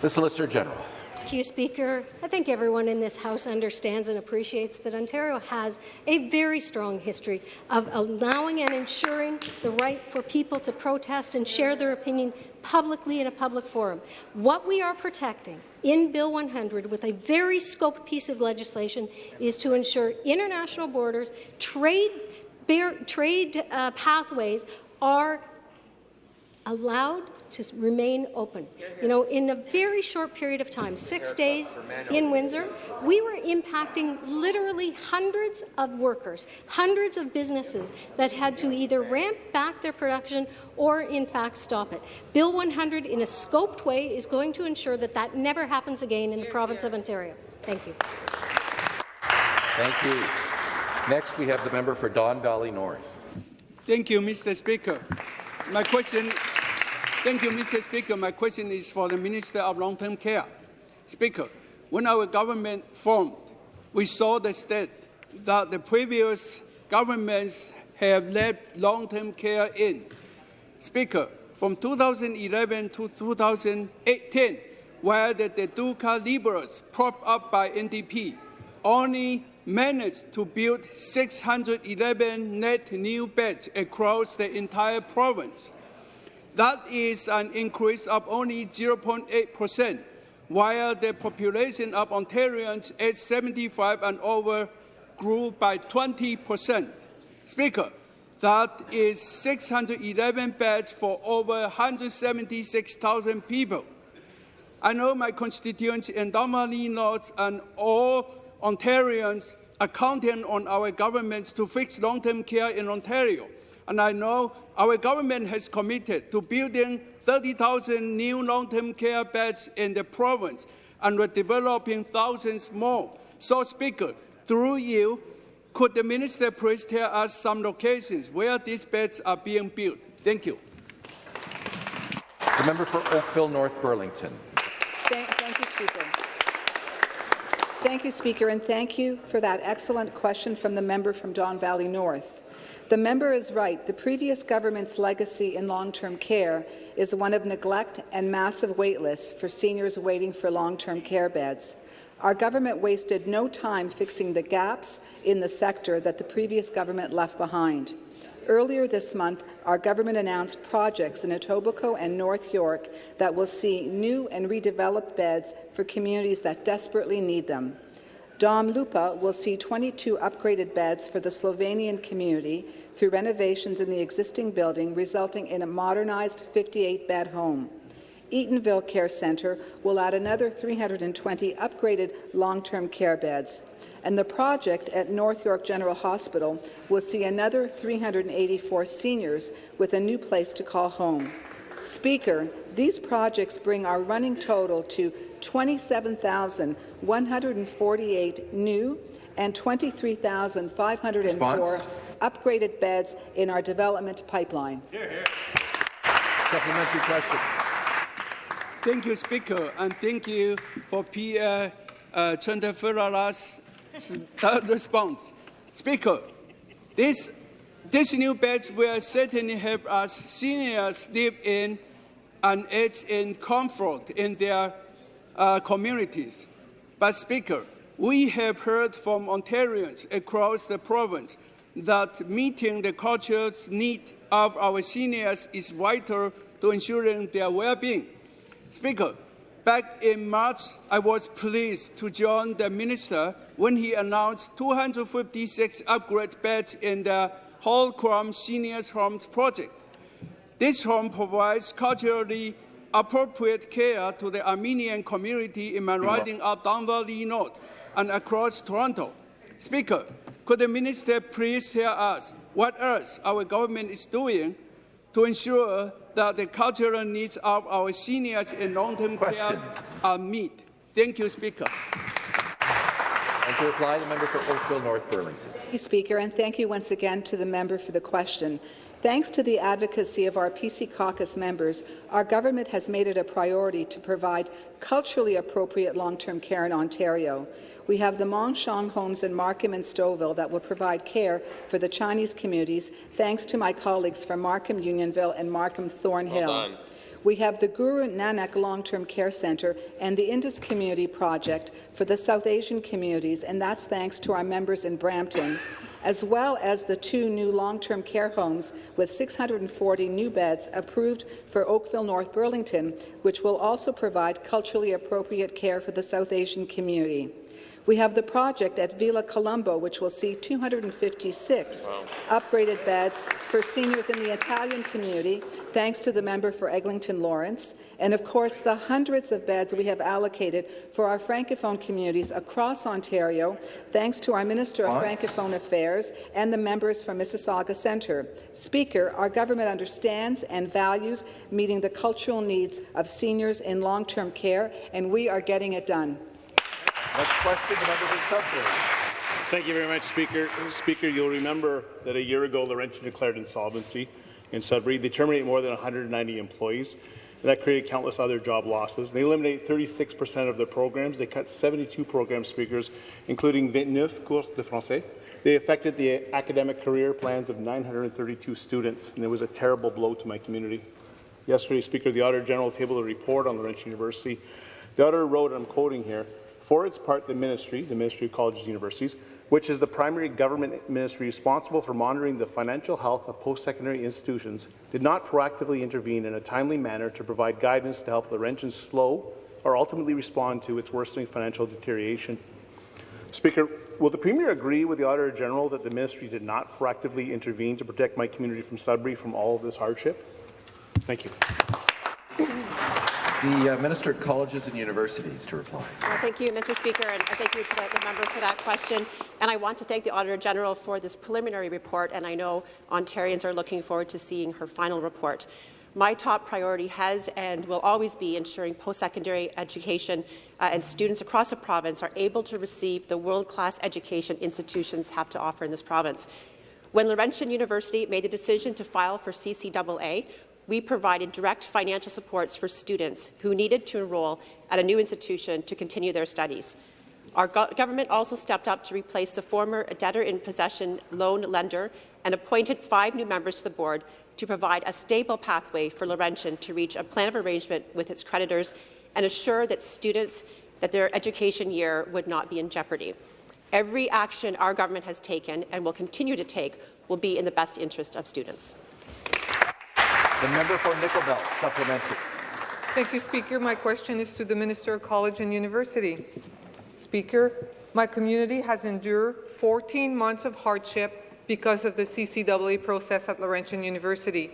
[SPEAKER 1] The Solicitor General.
[SPEAKER 4] Thank you, Speaker. I think everyone in this House understands and appreciates that Ontario has a very strong history of allowing and ensuring the right for people to protest and share their opinion publicly in a public forum. What we are protecting in Bill 100 with a very scoped piece of legislation is to ensure international borders, trade, bear, trade uh, pathways are allowed to remain open. You know, in a very short period of time, six days in Windsor, we were impacting literally hundreds of workers, hundreds of businesses that had to either ramp back their production or, in fact, stop it. Bill 100, in a scoped way, is going to ensure that that never happens again in the province of Ontario. Thank you.
[SPEAKER 1] Thank you. Next, we have the member for Don Valley North.
[SPEAKER 12] Thank you, Mr. Speaker. My question Thank you, Mr. Speaker. My question is for the Minister of Long-Term Care. Speaker, when our government formed, we saw the state that the previous governments have left long-term care in. Speaker, from 2011 to 2018, where the Duca Liberals, propped up by NDP, only managed to build 611 net new beds across the entire province. That is an increase of only 0.8 percent, while the population of Ontarians aged 75 and over grew by 20 percent. Speaker, that is 611 beds for over 176,000 people. I know my constituents in Don Valley North and all Ontarians are counting on our governments to fix long-term care in Ontario and I know our government has committed to building 30,000 new long-term care beds in the province, and we're developing thousands more. So, Speaker, through you, could the minister please tell us some locations where these beds are being built? Thank you.
[SPEAKER 1] The member for Oakville North Burlington.
[SPEAKER 13] Thank, thank you, Speaker. Thank you, Speaker, and thank you for that excellent question from the member from Don Valley North. The member is right. The previous government's legacy in long-term care is one of neglect and massive waitlists for seniors waiting for long-term care beds. Our government wasted no time fixing the gaps in the sector that the previous government left behind. Earlier this month, our government announced projects in Etobicoke and North York that will see new and redeveloped beds for communities that desperately need them. Dom Lupa will see 22 upgraded beds for the Slovenian community through renovations in the existing building, resulting in a modernized 58-bed home. Eatonville Care Centre will add another 320 upgraded long-term care beds and the project at North York General Hospital will see another 384 seniors with a new place to call home. Speaker, these projects bring our running total to 27,148 new and 23,504 upgraded beds in our development pipeline.
[SPEAKER 1] Here, here. Supplementary question.
[SPEAKER 12] Thank you, Speaker, and thank you for Pierre uh, Trentafilala's response. Speaker, this, these new beds will certainly help us seniors live in and age in comfort in their uh, communities. But, Speaker, we have heard from Ontarians across the province that meeting the cultural need of our seniors is vital to ensuring their well-being. Speaker, Back in March, I was pleased to join the minister when he announced 256 upgrade beds in the Holcomb Seniors Homes project. This home provides culturally appropriate care to the Armenian community in my riding of Don Valley North and across Toronto. Speaker, could the minister please tell us what else our government is doing to ensure that the cultural needs of our seniors in long-term care are met. Thank you, Speaker.
[SPEAKER 1] And to reply, the member for Oakville North Burlington.
[SPEAKER 13] Thank you, Speaker, and thank you once again to the member for the question. Thanks to the advocacy of our PC caucus members, our government has made it a priority to provide culturally appropriate long-term care in Ontario. We have the Mon Sheong homes in Markham and Stouffville that will provide care for the Chinese communities, thanks to my colleagues from Markham Unionville and Markham Thornhill. Well we have the Guru Nanak Long-Term Care Centre and the Indus Community Project for the South Asian communities, and that's thanks to our members in Brampton, as well as the two new long-term care homes with 640 new beds approved for Oakville North Burlington, which will also provide culturally appropriate care for the South Asian community. We have the project at Villa Colombo, which will see 256 wow. upgraded beds for seniors in the Italian community, thanks to the member for Eglinton Lawrence, and of course the hundreds of beds we have allocated for our Francophone communities across Ontario, thanks to our Minister of Francophone Affairs and the members from Mississauga Centre. Speaker, our government understands and values meeting the cultural needs of seniors in long-term care, and we are getting it done.
[SPEAKER 1] Next question, the member for
[SPEAKER 14] Thank you very much, Speaker. Speaker, you'll remember that a year ago Laurentian declared insolvency in Sudbury. They terminated more than 190 employees, and that created countless other job losses. They eliminated 36 percent of their programs. They cut 72 program speakers, including 29 cours de français. They affected the academic career plans of 932 students, and it was a terrible blow to my community. Yesterday, Speaker, the Auditor General tabled a report on Laurentian University. The Auditor wrote, and I'm quoting here, for its part, the ministry, the Ministry of Colleges and Universities, which is the primary government ministry responsible for monitoring the financial health of post-secondary institutions, did not proactively intervene in a timely manner to provide guidance to help Laurentians slow or ultimately respond to its worsening financial deterioration. Speaker, will the Premier agree with the Auditor General that the ministry did not proactively intervene to protect my community from Sudbury from all of this hardship? Thank you.
[SPEAKER 1] The uh, Minister of Colleges and Universities to reply.
[SPEAKER 15] Well, thank you, Mr. Speaker, and thank you to the, the, member for that question. And I want to thank the Auditor General for this preliminary report, and I know Ontarians are looking forward to seeing her final report. My top priority has and will always be ensuring post-secondary education uh, and students across the province are able to receive the world-class education institutions have to offer in this province. When Laurentian University made the decision to file for CCAA, we provided direct financial supports for students who needed to enroll at a new institution to continue their studies. Our go government also stepped up to replace the former debtor-in-possession loan lender and appointed five new members to the board to provide a stable pathway for Laurentian to reach a plan of arrangement with its creditors and assure that students that their education year would not be in jeopardy. Every action our government has taken and will continue to take will be in the best interest of students.
[SPEAKER 1] The member for Nickel Belt, supplementary.
[SPEAKER 16] Thank you, Speaker. My question is to the Minister of College and University. Speaker, my community has endured 14 months of hardship because of the CCAA process at Laurentian University.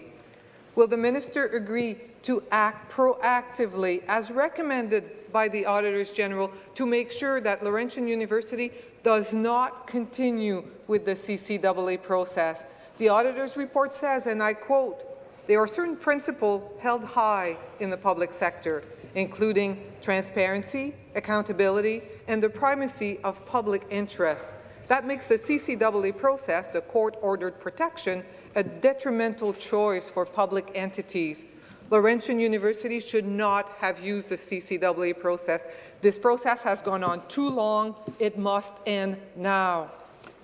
[SPEAKER 16] Will the minister agree to act proactively, as recommended by the Auditors General, to make sure that Laurentian University does not continue with the CCAA process? The Auditor's report says, and I quote, there are certain principles held high in the public sector, including transparency, accountability, and the primacy of public interest. That makes the CCAA process, the court-ordered protection, a detrimental choice for public entities. Laurentian University should not have used the CCAA process. This process has gone on too long. It must end now.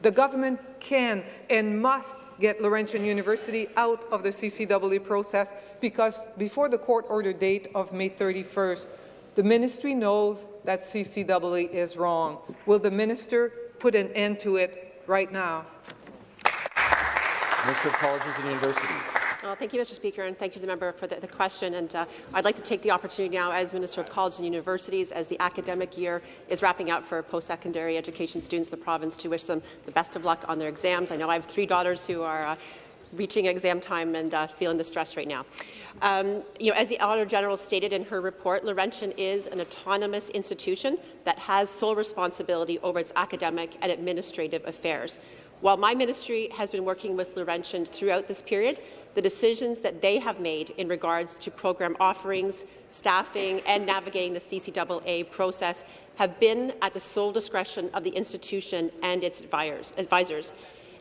[SPEAKER 16] The government can and must get Laurentian University out of the CCAA process because before the court order date of May 31st, the ministry knows that CCAA is wrong. Will the minister put an end to it right now?
[SPEAKER 1] Minister of Colleges and Universities.
[SPEAKER 15] Well, thank you, Mr. Speaker, and thank you to the member for the, the question. And uh, I'd like to take the opportunity now, as Minister of Colleges and Universities, as the academic year is wrapping up for post-secondary education students in the province, to wish them the best of luck on their exams. I know I have three daughters who are uh, reaching exam time and uh, feeling the stress right now. Um, you know, as the Auditor General stated in her report, Laurentian is an autonomous institution that has sole responsibility over its academic and administrative affairs. While my ministry has been working with Laurentian throughout this period, the decisions that they have made in regards to program offerings, staffing, and navigating the CCAA process have been at the sole discretion of the institution and its advisors.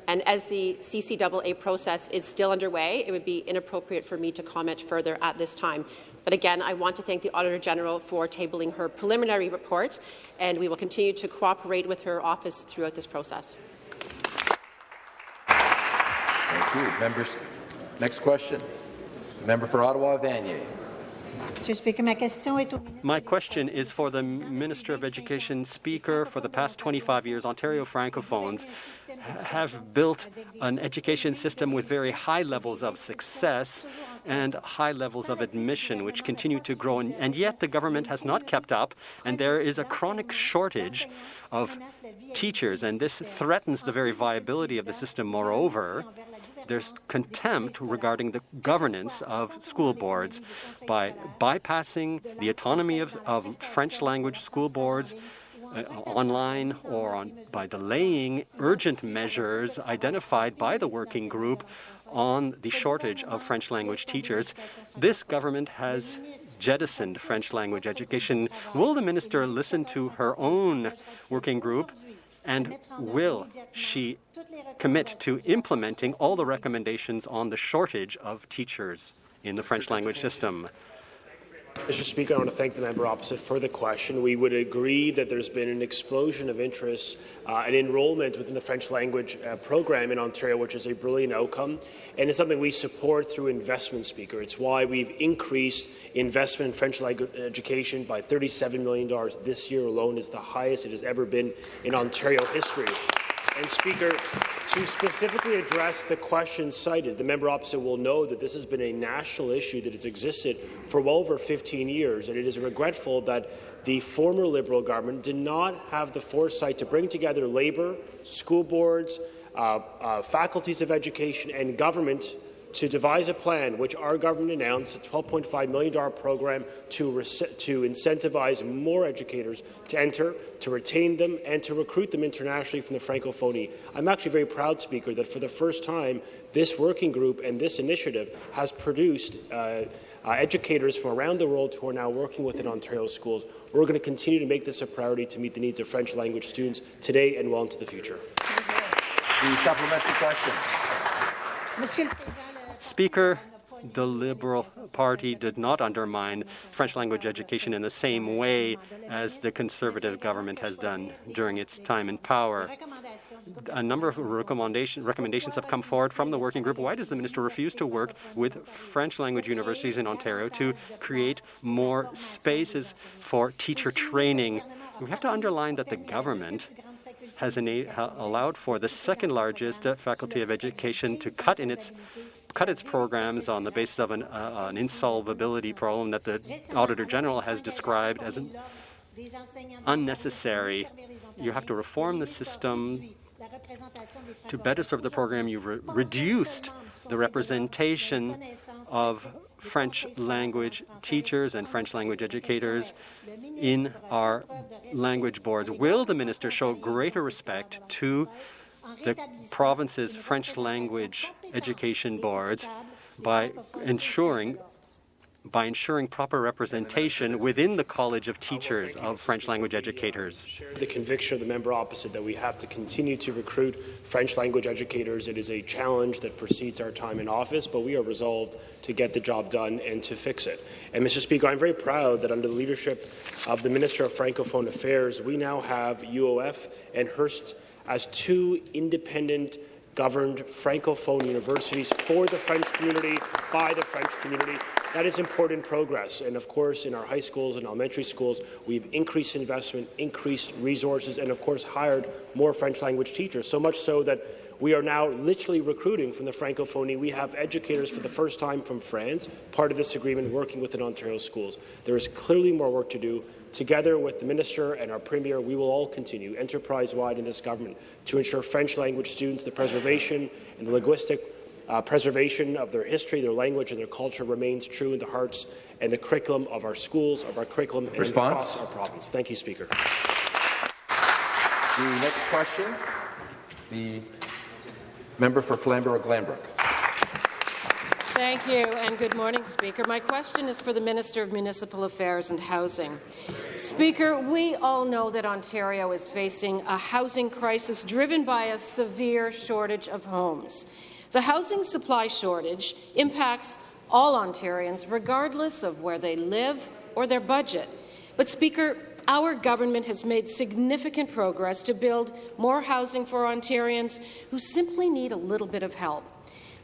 [SPEAKER 15] And as the CCAA process is still underway, it would be inappropriate for me to comment further at this time. But again, I want to thank the Auditor General for tabling her preliminary report, and we will continue to cooperate with her office throughout this process.
[SPEAKER 1] Thank you. Members, next question. Member for Ottawa, Vanier.
[SPEAKER 17] My question is for the Minister of Education Speaker. For the past 25 years, Ontario Francophones have built an education system with very high levels of success and high levels of admission, which continue to grow. And, and yet the government has not kept up, and there is a chronic shortage of teachers, and this threatens the very viability of the system. Moreover, there's contempt regarding the governance of school boards by bypassing the autonomy of, of French language school boards uh, online or on, by delaying urgent measures identified by the working group on the shortage of French language teachers. This government has jettisoned French language education. Will the minister listen to her own working group and will she commit to implementing all the recommendations on the shortage of teachers in the French language system?
[SPEAKER 18] Mr. Speaker, I want to thank the member opposite for the question. We would agree that there's been an explosion of interest uh, and enrolment within the French language uh, program in Ontario, which is a brilliant outcome, and it's something we support through investment, Speaker. It's why we've increased investment in French language education by $37 million this year alone. is the highest it has ever been in Ontario history. And Speaker, to specifically address the question cited, the member opposite will know that this has been a national issue that has existed for well over 15 years, and it is regretful that the former Liberal government did not have the foresight to bring together labour, school boards, uh, uh, faculties of education and government to devise a plan, which our government announced, a $12.5 million program to, to incentivize more educators to enter, to retain them, and to recruit them internationally from the Francophonie. I'm actually very proud, Speaker, that for the first time, this working group and this initiative has produced uh, uh, educators from around the world who are now working within Ontario schools. We're going to continue to make this a priority to meet the needs of French language students today and well into the future.
[SPEAKER 1] The supplementary question.
[SPEAKER 17] Speaker, the Liberal Party did not undermine French language education in the same way as the Conservative government has done during its time in power. A number of recommendation, recommendations have come forward from the working group. Why does the minister refuse to work with French language universities in Ontario to create more spaces for teacher training? We have to underline that the government has allowed for the second largest uh, faculty of education to cut in its cut its programs on the basis of an, uh, an insolvability problem that the Auditor General has described as an unnecessary. You have to reform the system to better serve the program. You've re reduced the representation of French language teachers and French language educators in our language boards. Will the minister show greater respect to the province's French language education boards by ensuring by ensuring proper representation within the College of Teachers of French language educators.
[SPEAKER 18] The conviction of the member opposite that we have to continue to recruit French language educators. It is a challenge that precedes our time in office, but we are resolved to get the job done and to fix it. And Mr. Speaker, I'm very proud that under the leadership of the Minister of Francophone Affairs, we now have UOF and Hearst as two independent governed Francophone universities for the French community, by the French community. That is important progress. And of course, in our high schools and elementary schools, we've increased investment, increased resources, and of course, hired more French language teachers, so much so that we are now literally recruiting from the Francophonie. We have educators for the first time from France, part of this agreement, working within Ontario schools. There is clearly more work to do. Together with the Minister and our Premier, we will all continue enterprise-wide in this government to ensure French language students the preservation and the linguistic uh, preservation of their history, their language, and their culture remains true in the hearts and the curriculum of our schools, of our curriculum, and across our province. Thank you, Speaker.
[SPEAKER 1] The next question, the member for Flamborough-Glanbrook.
[SPEAKER 19] Thank you, and good morning, Speaker. My question is for the Minister of Municipal Affairs and Housing. Speaker, we all know that Ontario is facing a housing crisis driven by a severe shortage of homes. The housing supply shortage impacts all Ontarians, regardless of where they live or their budget. But, Speaker, our government has made significant progress to build more housing for Ontarians who simply need a little bit of help.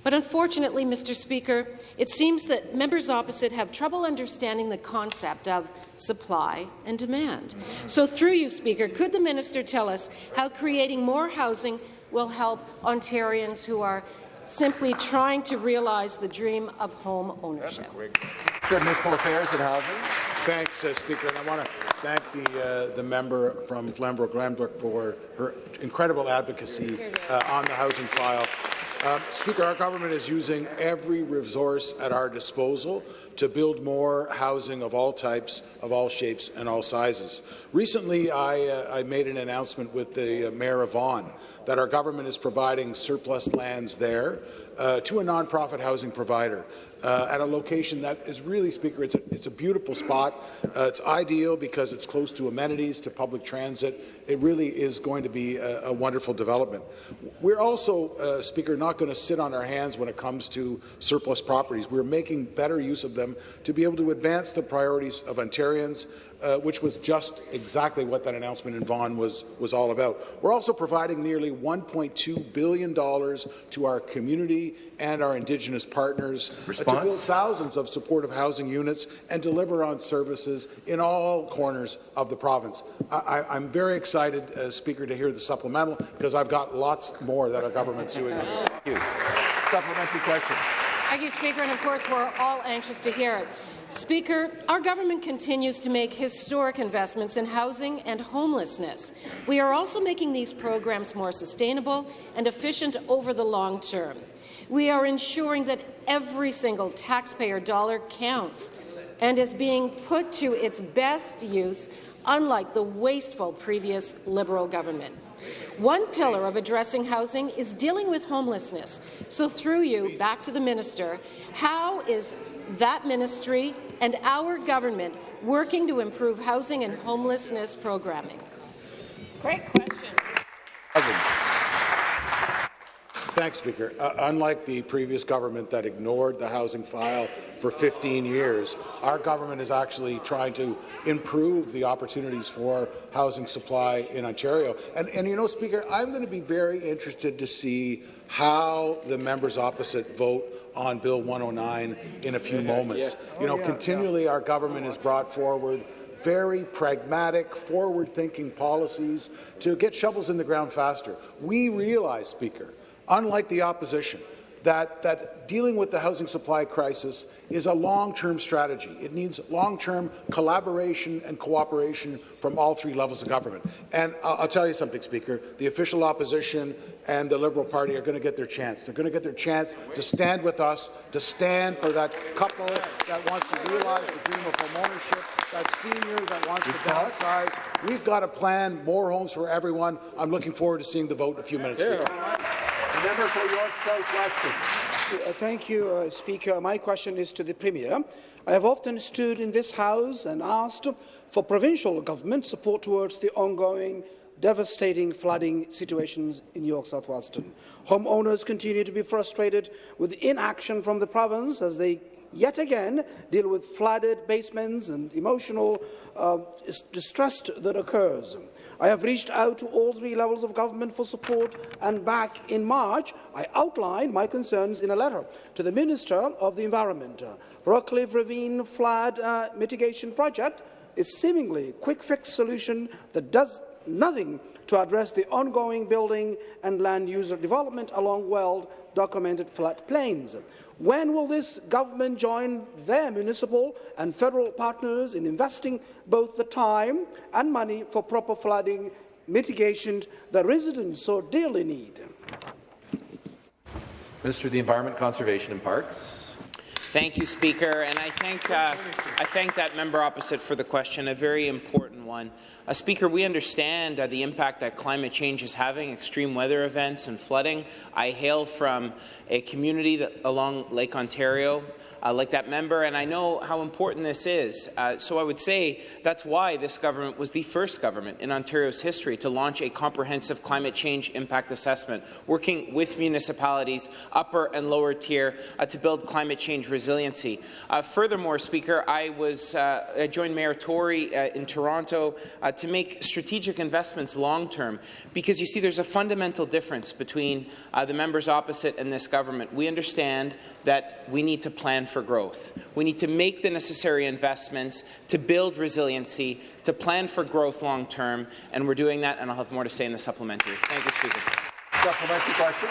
[SPEAKER 19] But unfortunately, Mr. Speaker, it seems that members opposite have trouble understanding the concept of supply and demand. So through you, Speaker, could the minister tell us how creating more housing will help Ontarians who are simply trying to realize the dream of home ownership?
[SPEAKER 1] Municipal Affairs and Housing.
[SPEAKER 20] Thanks, uh, Speaker. And I want to thank the, uh, the member from Flamborough-Glanbrook for her incredible advocacy uh, on the housing file. Uh, Speaker, our government is using every resource at our disposal to build more housing of all types, of all shapes and all sizes. Recently, I, uh, I made an announcement with the uh, Mayor of Vaughan that our government is providing surplus lands there uh, to a nonprofit housing provider uh, at a location that is really, Speaker, it's a, it's a beautiful spot. Uh, it's ideal because it's close to amenities, to public transit. It really is going to be a, a wonderful development. We're also, uh, Speaker, not going to sit on our hands when it comes to surplus properties. We're making better use of them to be able to advance the priorities of Ontarians, uh, which was just exactly what that announcement in Vaughan was, was all about. We're also providing nearly $1.2 billion to our community and our Indigenous partners uh, to build thousands of supportive housing units and deliver on services in all corners of the province. I, am very excited, uh, Speaker, to hear the supplemental because I've got lots more that our government's doing on this.
[SPEAKER 1] Thank you. Supplementary question.
[SPEAKER 19] Thank you, Speaker, and of course we're all anxious to hear it. Speaker, our government continues to make historic investments in housing and homelessness. We are also making these programs more sustainable and efficient over the long term. We are ensuring that every single taxpayer dollar counts and is being put to its best use, unlike the wasteful previous Liberal government. One pillar of addressing housing is dealing with homelessness. So through you, back to the minister, how is that ministry and our government working to improve housing and homelessness programming? Great question.
[SPEAKER 20] Thanks, Speaker. Uh, unlike the previous government that ignored the housing file for 15 years, our government is actually trying to improve the opportunities for housing supply in Ontario. And, and you know, Speaker, I'm going to be very interested to see how the members opposite vote on Bill 109 in a few moments.
[SPEAKER 1] Yes.
[SPEAKER 20] You know,
[SPEAKER 1] Oh, yeah,
[SPEAKER 20] continually our government has brought forward very pragmatic, forward-thinking policies to get shovels in the ground faster. We realize, Speaker, unlike the opposition, that, that dealing with the housing supply crisis is a long-term strategy. It needs long-term collaboration and cooperation from all three levels of government. And I'll, I'll tell you something, Speaker. The official opposition and the Liberal Party are going to get their chance. They're going to get their chance to stand with us, to stand for that couple that wants to realize the dream of homeownership that senior that wants to downsize. We've got a plan, more homes for everyone. I'm looking forward to seeing the vote in a few minutes, Speaker.
[SPEAKER 21] Member for York South-Weston.
[SPEAKER 22] Uh, Thank you, uh, Speaker. My question is to the Premier. I have often stood in this House and asked for provincial government support towards the ongoing devastating flooding situations in York South-Weston. Homeowners continue to be frustrated with inaction from the province as they yet again deal with flooded basements and emotional uh, distress that occurs. I have reached out to all three levels of government for support, and back in March, I outlined my concerns in a letter to the Minister of the Environment. Rockcliffe Ravine Flood uh, Mitigation Project is seemingly a quick-fix solution that does nothing to address the ongoing building and land user development along well-documented floodplains. When will this government join their municipal and federal partners in investing both the time and money for proper flooding mitigation that residents so dearly need?
[SPEAKER 1] Minister of the Environment, Conservation and Parks.
[SPEAKER 23] Thank you, Speaker, and I thank, uh, I thank that member opposite for the question, a very important one. Uh, Speaker, we understand uh, the impact that climate change is having, extreme weather events and flooding. I hail from a community that, along Lake Ontario, uh, like that member, and I know how important this is. Uh, so I would say that's why this government was the first government in Ontario's history to launch a comprehensive climate change impact assessment, working with municipalities, upper and lower tier, uh, to build climate change resiliency. Uh, furthermore, Speaker, I was uh, I joined Mayor Tory uh, in Toronto to make strategic investments long term, because you see, there's a fundamental difference between the members opposite and this government. We understand that we need to plan for growth. We need to make the necessary investments to build resiliency, to plan for growth long term, and we're doing that, and I'll have more to say in the supplementary. Thank you, Speaker.
[SPEAKER 21] Supplementary question.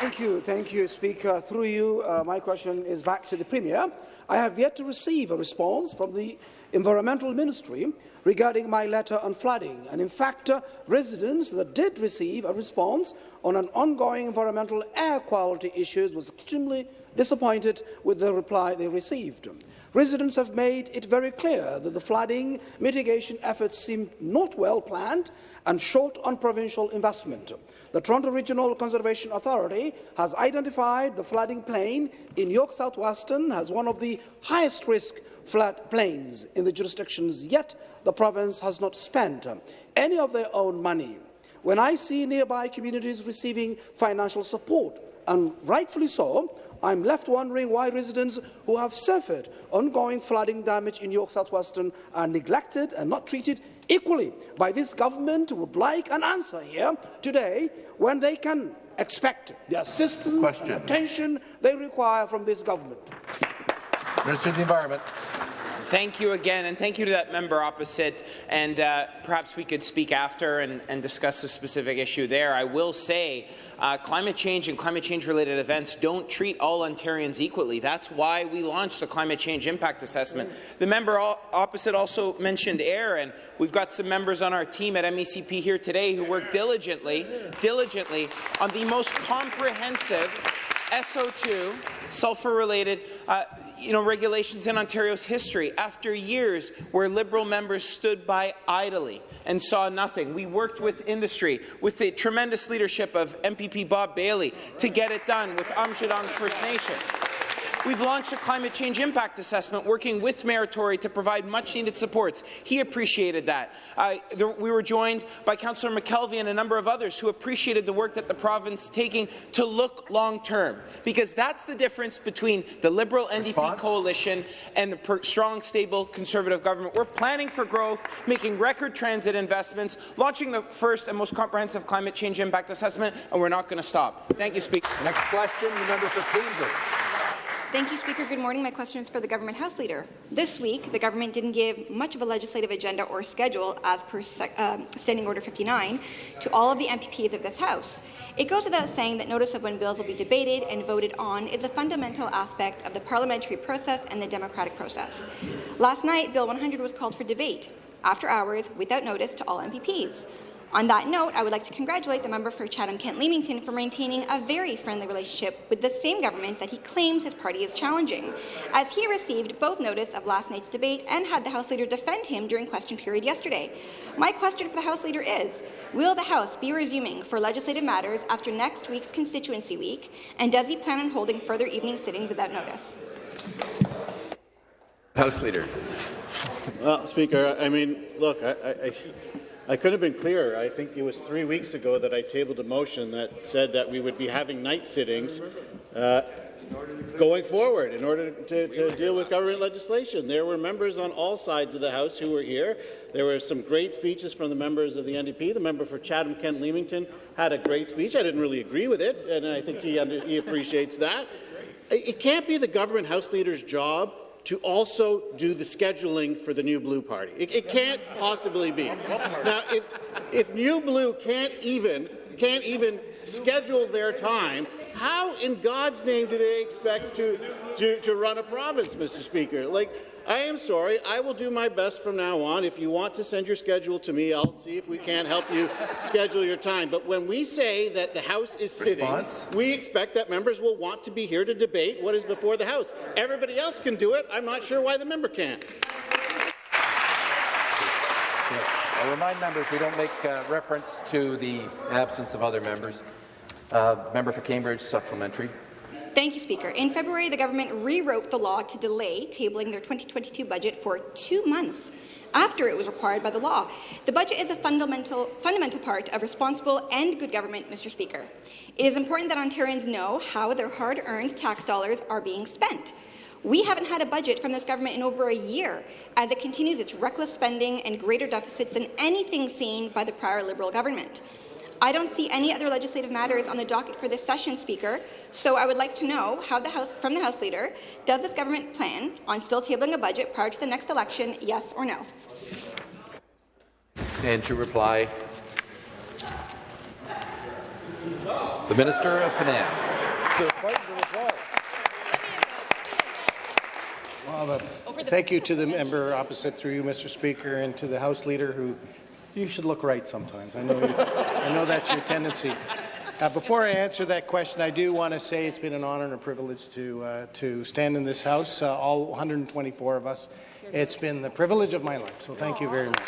[SPEAKER 22] Thank you, thank you, Speaker. Through you, uh, my question is back to the Premier. I have yet to receive a response from the Environmental Ministry regarding my letter on flooding, and in fact, uh, residents that did receive a response on an ongoing environmental air quality issues was extremely disappointed with the reply they received. Residents have made it very clear that the flooding mitigation efforts seem not well planned and short on provincial investment. The Toronto Regional Conservation Authority has identified the flooding plain in York South-Weston as one of the highest risk flood plains in the jurisdictions, yet the province has not spent um, any of their own money. When I see nearby communities receiving financial support, and rightfully so, I'm left wondering why residents who have suffered ongoing flooding damage in York South-Weston are neglected and not treated equally by this government would like an answer here today when they can expect the assistance
[SPEAKER 1] Question.
[SPEAKER 22] and attention they require from this government.
[SPEAKER 1] Minister of the Environment.
[SPEAKER 23] Thank you again, and thank you to that member opposite. And uh, perhaps we could speak after and, and, discuss the specific issue there. I will say uh, climate change and climate change-related events don't treat all Ontarians equally. That's why we launched the Climate Change Impact Assessment. The member opposite also mentioned air, and we've got some members on our team at MECP here today who work diligently, diligently on the most comprehensive SO2, sulfur-related uh, you know, regulations in Ontario's history after years where Liberal members stood by idly and saw nothing. We worked with industry, with the tremendous leadership of MPP Bob Bailey to get it done with Aamjiwnaang First Nation. We've launched a climate change impact assessment working with Mayor Tory to provide much-needed supports. He appreciated that. Uh, we were joined by Councillor McKelvie and a number of others who appreciated the work that the province is taking to look long-term, because that's the difference between the Liberal NDP
[SPEAKER 1] Response?
[SPEAKER 23] coalition and the per- strong, stable Conservative government. We're planning for growth, making record transit investments, launching the first and most comprehensive climate change impact assessment, and we're not going to stop. Thank you, Speaker.
[SPEAKER 1] Next question, the member for Cambridge.
[SPEAKER 24] Thank you, Speaker. Good morning. My question is for the Government House Leader. This week, the government didn't give much of a legislative agenda or schedule, as per um, Standing Order 59, to all of the MPPs of this House. It goes without saying that notice of when bills will be debated and voted on is a fundamental aspect of the parliamentary process and the democratic process. Last night, Bill 100 was called for debate, after hours, without notice to all MPPs. On that note, I would like to congratulate the member for Chatham-Kent-Leamington for maintaining a very friendly relationship with the same government that he claims his party is challenging, as he received both notice of last night's debate and had the House Leader defend him during question period yesterday. My question for the House Leader is, will the House be resuming for legislative matters after next week's constituency week, and does he plan on holding further evening sittings without notice?
[SPEAKER 1] House Leader.
[SPEAKER 3] Well, Speaker, I mean, look, I, I, I couldn't have been clearer. I think it was three weeks ago that I tabled a motion that said that we would be having night sittings uh, going forward in order to, to, deal with government legislation. There were members on all sides of the House who were here. There were some great speeches from the members of the NDP. The member for Chatham-Kent-Leamington had a great speech. I didn't really agree with it, and I think he, under, he appreciates that. It can't be the government House leader's job to also do the scheduling for the New Blue Party. It, it can't possibly be. Now, if, if New Blue can't even, can't even schedule their time, how in God's name do they expect to, to, to run a province, Mr. Speaker? Like, I am sorry. I will do my best from now on. If you want to send your schedule to me, I'll see if we can't help you schedule your time. But when we say that the House is sitting, Response? we expect that members will want to be here to debate what is before the House. Everybody else can do it. I'm not sure why the member can't.
[SPEAKER 1] I remind members we don't make uh, reference to the absence of other members. Uh, member for Cambridge, supplementary.
[SPEAKER 24] Thank you, Speaker. In February, the government rewrote the law to delay tabling their 2022 budget for two months after it was required by the law. The budget is a fundamental, fundamental part of responsible and good government, Mr. Speaker. It is important that Ontarians know how their hard-earned tax dollars are being spent. We haven't had a budget from this government in over a year, as it continues its reckless spending and greater deficits than anything seen by the prior Liberal government. I don't see any other legislative matters on the docket for this session, Speaker, so I would like to know how the House, from the House Leader, does this government plan on still tabling a budget prior to the next election, yes or no?
[SPEAKER 1] And to reply, the Minister of Finance.
[SPEAKER 25] Well, thank you to the member opposite through you, Mr. Speaker, and to the House Leader who you should look right sometimes. I know, you, I know that's your tendency. Uh, before I answer that question, I do want to say it's been an honour and a privilege to uh, to stand in this House, uh, all 124 of us. It's been the privilege of my life, so thank you very much.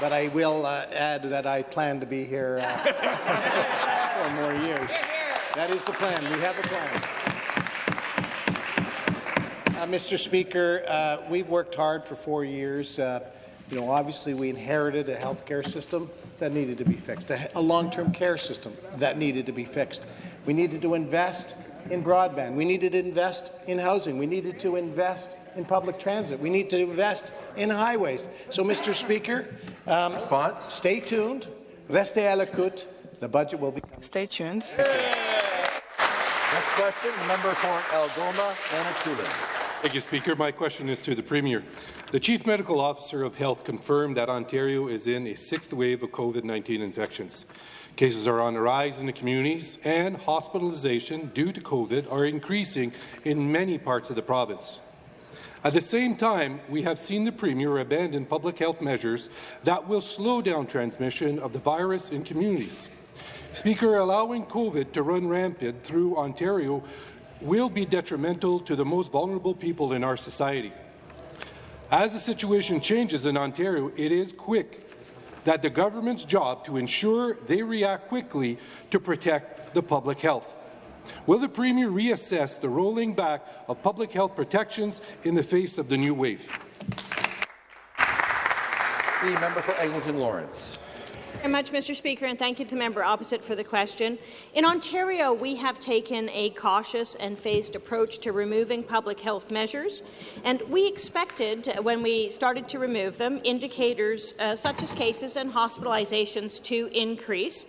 [SPEAKER 25] But I will uh, add that I plan to be here uh, (laughs) for more years. That is the plan. We have a plan. Uh, Mr. Speaker, uh, we've worked hard for four years. Uh, you know, obviously, we inherited a healthcare system that needed to be fixed, a, a long-term care system that needed to be fixed. We needed to invest in broadband. We needed to invest in housing. We needed to invest in public transit. We need to invest in highways. So, Mr. Speaker, um, Response? stay tuned. Restez à l'écoute. The budget will be.
[SPEAKER 6] Stay tuned.
[SPEAKER 1] Next question, the member for Algoma, Manitoulin.
[SPEAKER 26] Thank you, Speaker. My question is to the Premier. The Chief Medical Officer of Health confirmed that Ontario is in a sixth wave of COVID-19 infections. Cases are on the rise in the communities, and hospitalization due to COVID are increasing in many parts of the province. At the same time, we have seen the Premier abandon public health measures that will slow down transmission of the virus in communities. Speaker, allowing COVID to run rampant through Ontario will be detrimental to the most vulnerable people in our society. As the situation changes in Ontario, it is quick that the government's job to ensure they react quickly to protect the public health. Will the Premier reassess the rolling back of public health protections in the face of the new wave?
[SPEAKER 1] The member for Eglinton Lawrence.
[SPEAKER 6] Very much, Mr. Speaker, and thank you to the member opposite for the question. In Ontario, we have taken a cautious and phased approach to removing public health measures, and we expected, when we started to remove them, indicators uh, such as cases and hospitalizations to increase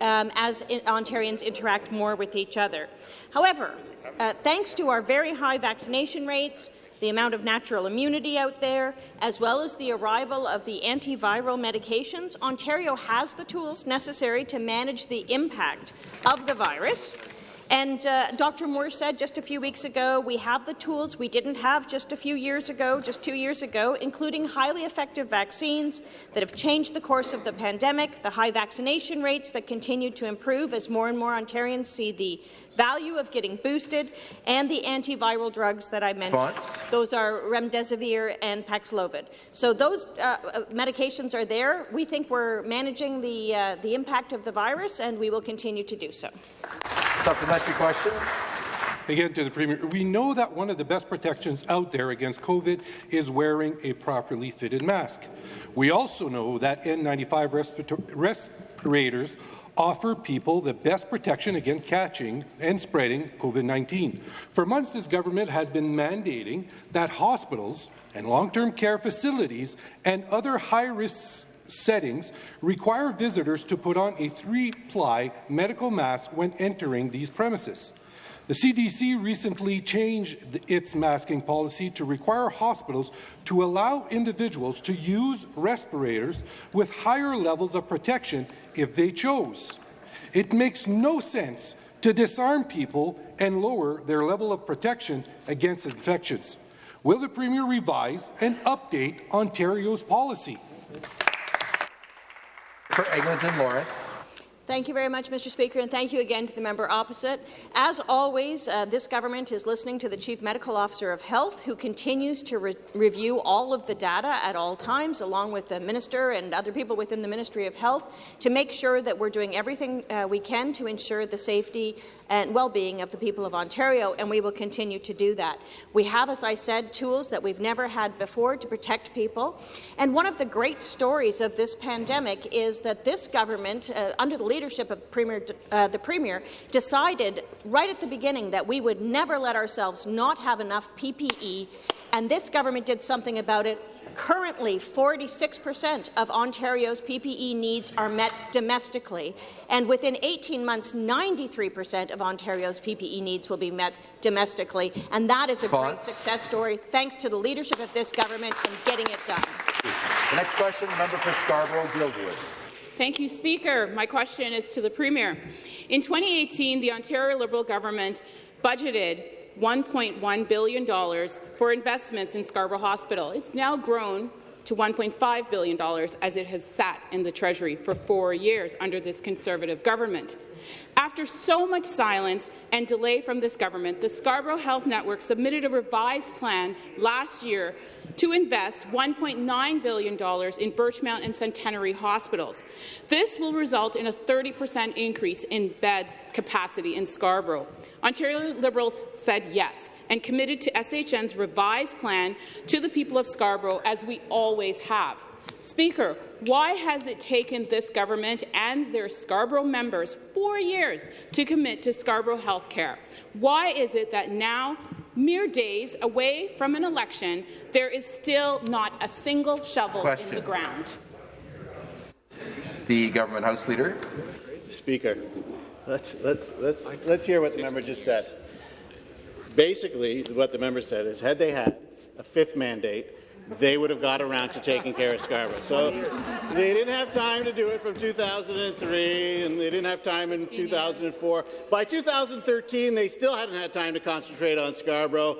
[SPEAKER 6] um, as in Ontarians interact more with each other. However, uh, thanks to our very high vaccination rates, the amount of natural immunity out there, as well as the arrival of the antiviral medications, Ontario has the tools necessary to manage the impact of the virus. And uh, Dr. Moore said just a few weeks ago, we have the tools we didn't have just a few years ago, just two years ago, including highly effective vaccines that have changed the course of the pandemic, the high vaccination rates that continue to improve as more and more Ontarians see the value of getting boosted, and the antiviral drugs that I mentioned. Those are remdesivir and Paxlovid. So those uh, uh, medications are there. We think we're managing the, uh, the impact of the virus, and we will continue to do so.
[SPEAKER 1] Supplementary question.
[SPEAKER 26] Again, to the Premier, we know that one of the best protections out there against COVID is wearing a properly fitted mask. We also know that N95 respirators offer people the best protection against catching and spreading COVID-19. For months, this government has been mandating that hospitals and long-term care facilities and other high-risk settings require visitors to put on a three-ply medical mask when entering these premises. The CDC recently changed its masking policy to require hospitals to allow individuals to use respirators with higher levels of protection if they chose. It makes no sense to disarm people and lower their level of protection against infections. Will the Premier revise and update Ontario's policy?
[SPEAKER 1] For Eglinton Lawrence.
[SPEAKER 6] Thank you very much, Mr. Speaker, and thank you again to the member opposite. As always, uh, this government is listening to the Chief Medical Officer of Health, who continues to re review all of the data at all times, along with the Minister and other people within the Ministry of Health, to make sure that we're doing everything uh, we can to ensure the safety and well-being of the people of Ontario, and we will continue to do that. We have, as I said, tools that we've never had before to protect people, and one of the great stories of this pandemic is that this government, uh, under the leadership of Premier, uh, the Premier, decided right at the beginning that we would never let ourselves not have enough PPE, and this government did something about it Currently, 46% of Ontario's PPE needs are met domestically, and within 18 months, 93% of Ontario's PPE needs will be met domestically, and that is a great success story, thanks to the leadership of this government in getting it done.
[SPEAKER 1] The next question, member for Scarborough-Guildwood.
[SPEAKER 27] Thank you, Speaker. My question is to the Premier. In 2018, the Ontario Liberal government budgeted $1.1 billion for investments in Scarborough Hospital. It's now grown to $1.5 billion as it has sat in the Treasury for four years under this Conservative government. After so much silence and delay from this government, the Scarborough Health Network submitted a revised plan last year to invest $1.9 billion in Birchmount and Centenary hospitals. This will result in a 30 per cent increase in beds capacity in Scarborough. Ontario Liberals said yes and committed to SHN's revised plan to the people of Scarborough, as we always have. Speaker, why has it taken this government and their Scarborough members four years to commit to Scarborough health care? Why is it that now, mere days away from an election, there is still not a single shovel Question. in the ground?
[SPEAKER 1] The government House Leader.
[SPEAKER 3] Speaker, let's, let's, let's, let's hear what the member just said. Basically, what the member said is, had they had a fifth mandate, they would have got around to taking care of Scarborough. So they didn't have time to do it from 2003, and they didn't have time in 2004. By 2013, they still hadn't had time to concentrate on Scarborough.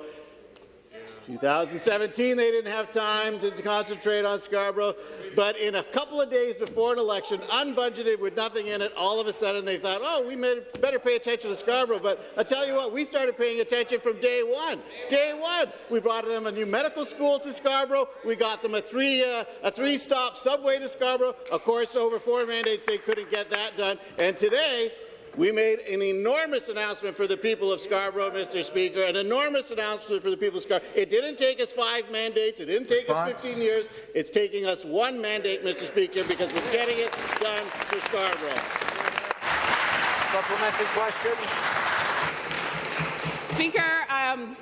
[SPEAKER 3] 2017, they didn't have time to, concentrate on Scarborough, but in a couple of days before an election, unbudgeted with nothing in it, all of a sudden they thought, oh, we better pay attention to Scarborough. But I tell you what, we started paying attention from day one. Day one, we brought them a new medical school to Scarborough. We got them a three uh, a three stop subway to Scarborough. Of course, over four mandates, they couldn't get that done. And today, we made an enormous announcement for the people of Scarborough, Mr. Speaker, an enormous announcement for the people of Scarborough. It didn't take us five mandates. It didn't take Response. us 15 years. It's taking us one mandate, Mr. Speaker, because we're getting it done for Scarborough.
[SPEAKER 21] Supplementary question.
[SPEAKER 27] Speaker, um,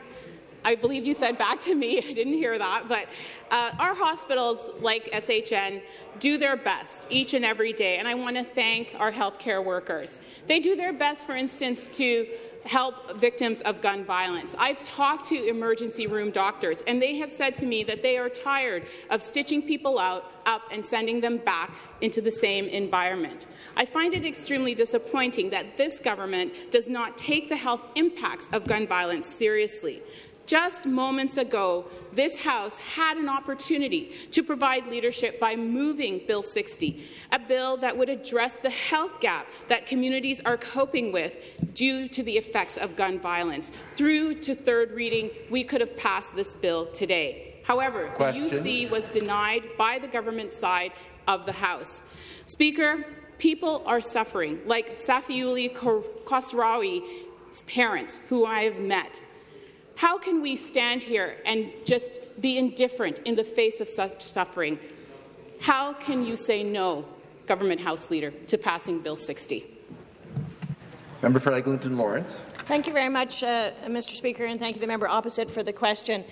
[SPEAKER 27] I believe you said back to me, (laughs) I didn't hear that, but uh, our hospitals, like SHN, do their best each and every day, and I want to thank our healthcare workers. They do their best, for instance, to help victims of gun violence. I've talked to emergency room doctors, and they have said to me that they are tired of stitching people out, up and sending them back into the same environment. I find it extremely disappointing that this government does not take the health impacts of gun violence seriously. Just moments ago, this House had an opportunity to provide leadership by moving Bill 60, a bill that would address the health gap that communities are coping with due to the effects of gun violence. Through to third reading, we could have passed this bill today. However, Question. the UC was denied by the government side of the House. Speaker, people are suffering, like Safiuli Khosrawi's parents, who I have met. How can we stand here and just be indifferent in the face of such suffering? How can you say no, Government House Leader, to passing Bill 60?
[SPEAKER 1] Member for Eglinton Lawrence.
[SPEAKER 6] Thank you very much, uh, Mr. Speaker, and thank you, the member opposite, for the question.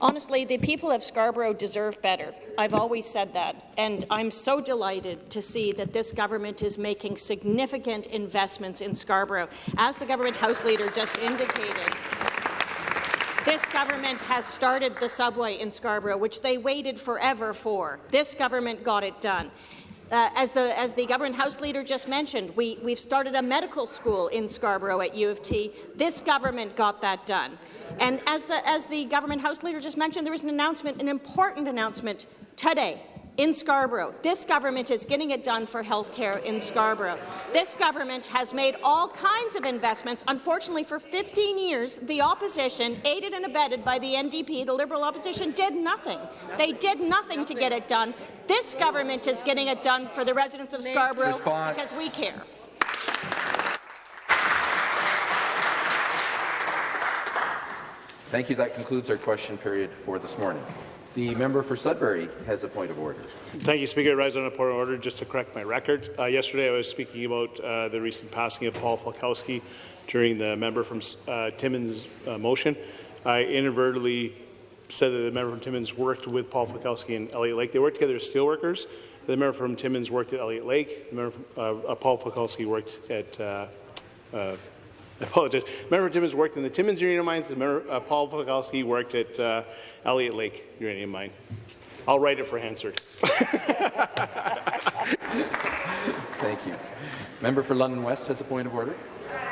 [SPEAKER 6] Honestly, the people of Scarborough deserve better. I've always said that, and I'm so delighted to see that this government is making significant investments in Scarborough. As the government House Leader just indicated, this government has started the subway in Scarborough, which they waited forever for. This government got it done. Uh, as, the, as the government house leader just mentioned, we, we've started a medical school in Scarborough at U of T. This government got that done. And as the, as the government house leader just mentioned, there was an announcement, an important announcement today in Scarborough. This government is getting it done for health care in Scarborough. This government has made all kinds of investments. Unfortunately, for 15 years, the opposition, aided and abetted by the NDP, the Liberal opposition, did nothing. They did nothing to get it done. This government is getting it done for the residents of Scarborough Response. because we care.
[SPEAKER 1] Thank you. That concludes our question period for this morning. The member for Sudbury has a point of order.
[SPEAKER 14] Thank you, Speaker. I rise on a point of order just to correct my record. Uh, yesterday, I was speaking about uh, the recent passing of Paul Falkowski during the member from uh, Timmins uh, motion. I inadvertently said that the member from Timmins worked with Paul Falkowski and Elliot Lake. They worked together as steelworkers. The member from Timmins worked at Elliot Lake. The member from, uh, uh, Paul Falkowski worked at I (laughs) apologize. Member Timmins worked in the Timmins Uranium Mines. Member uh, Paul Falkowski worked at uh, Elliot Lake Uranium Mine. I'll write it for Hansard. (laughs)
[SPEAKER 1] Thank you. Member for London West has a point of order.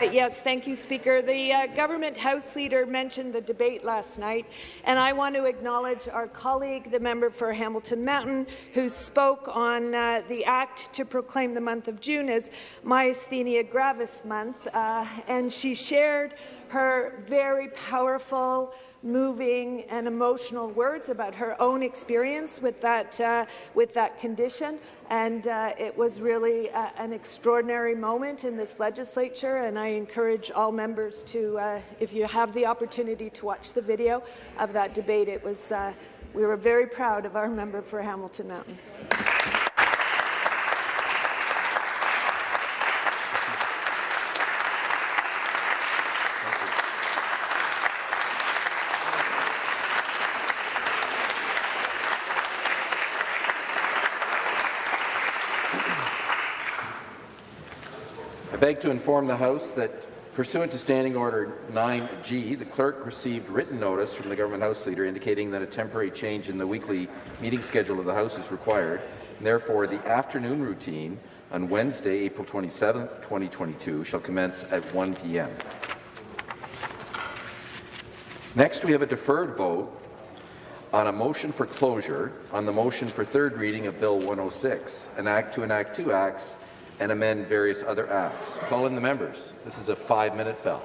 [SPEAKER 28] Yes, thank you, Speaker. The uh, government House Leader mentioned the debate last night, and I want to acknowledge our colleague, the member for Hamilton Mountain, who spoke on uh, the act to proclaim the month of June as Myasthenia Gravis Month, uh, and she shared her very powerful, moving and emotional words about her own experience with that, uh, with that condition. And uh, it was really uh, an extraordinary moment in this legislature, and I encourage all members to, uh, if you have the opportunity to watch the video of that debate, it was, uh, we were very proud of our member for Hamilton Mountain.
[SPEAKER 1] Beg to inform the House that Pursuant to Standing Order 9G, the clerk received written notice from the Government House Leader indicating that a temporary change in the weekly meeting schedule of the House is required, and therefore the afternoon routine on Wednesday, April 27, 2022, shall commence at 1 p.m. Next, we have a deferred vote on a motion for closure on the motion for third reading of Bill 106, an act to enact two acts and amend various other acts. Call in the members. This is a five-minute bell.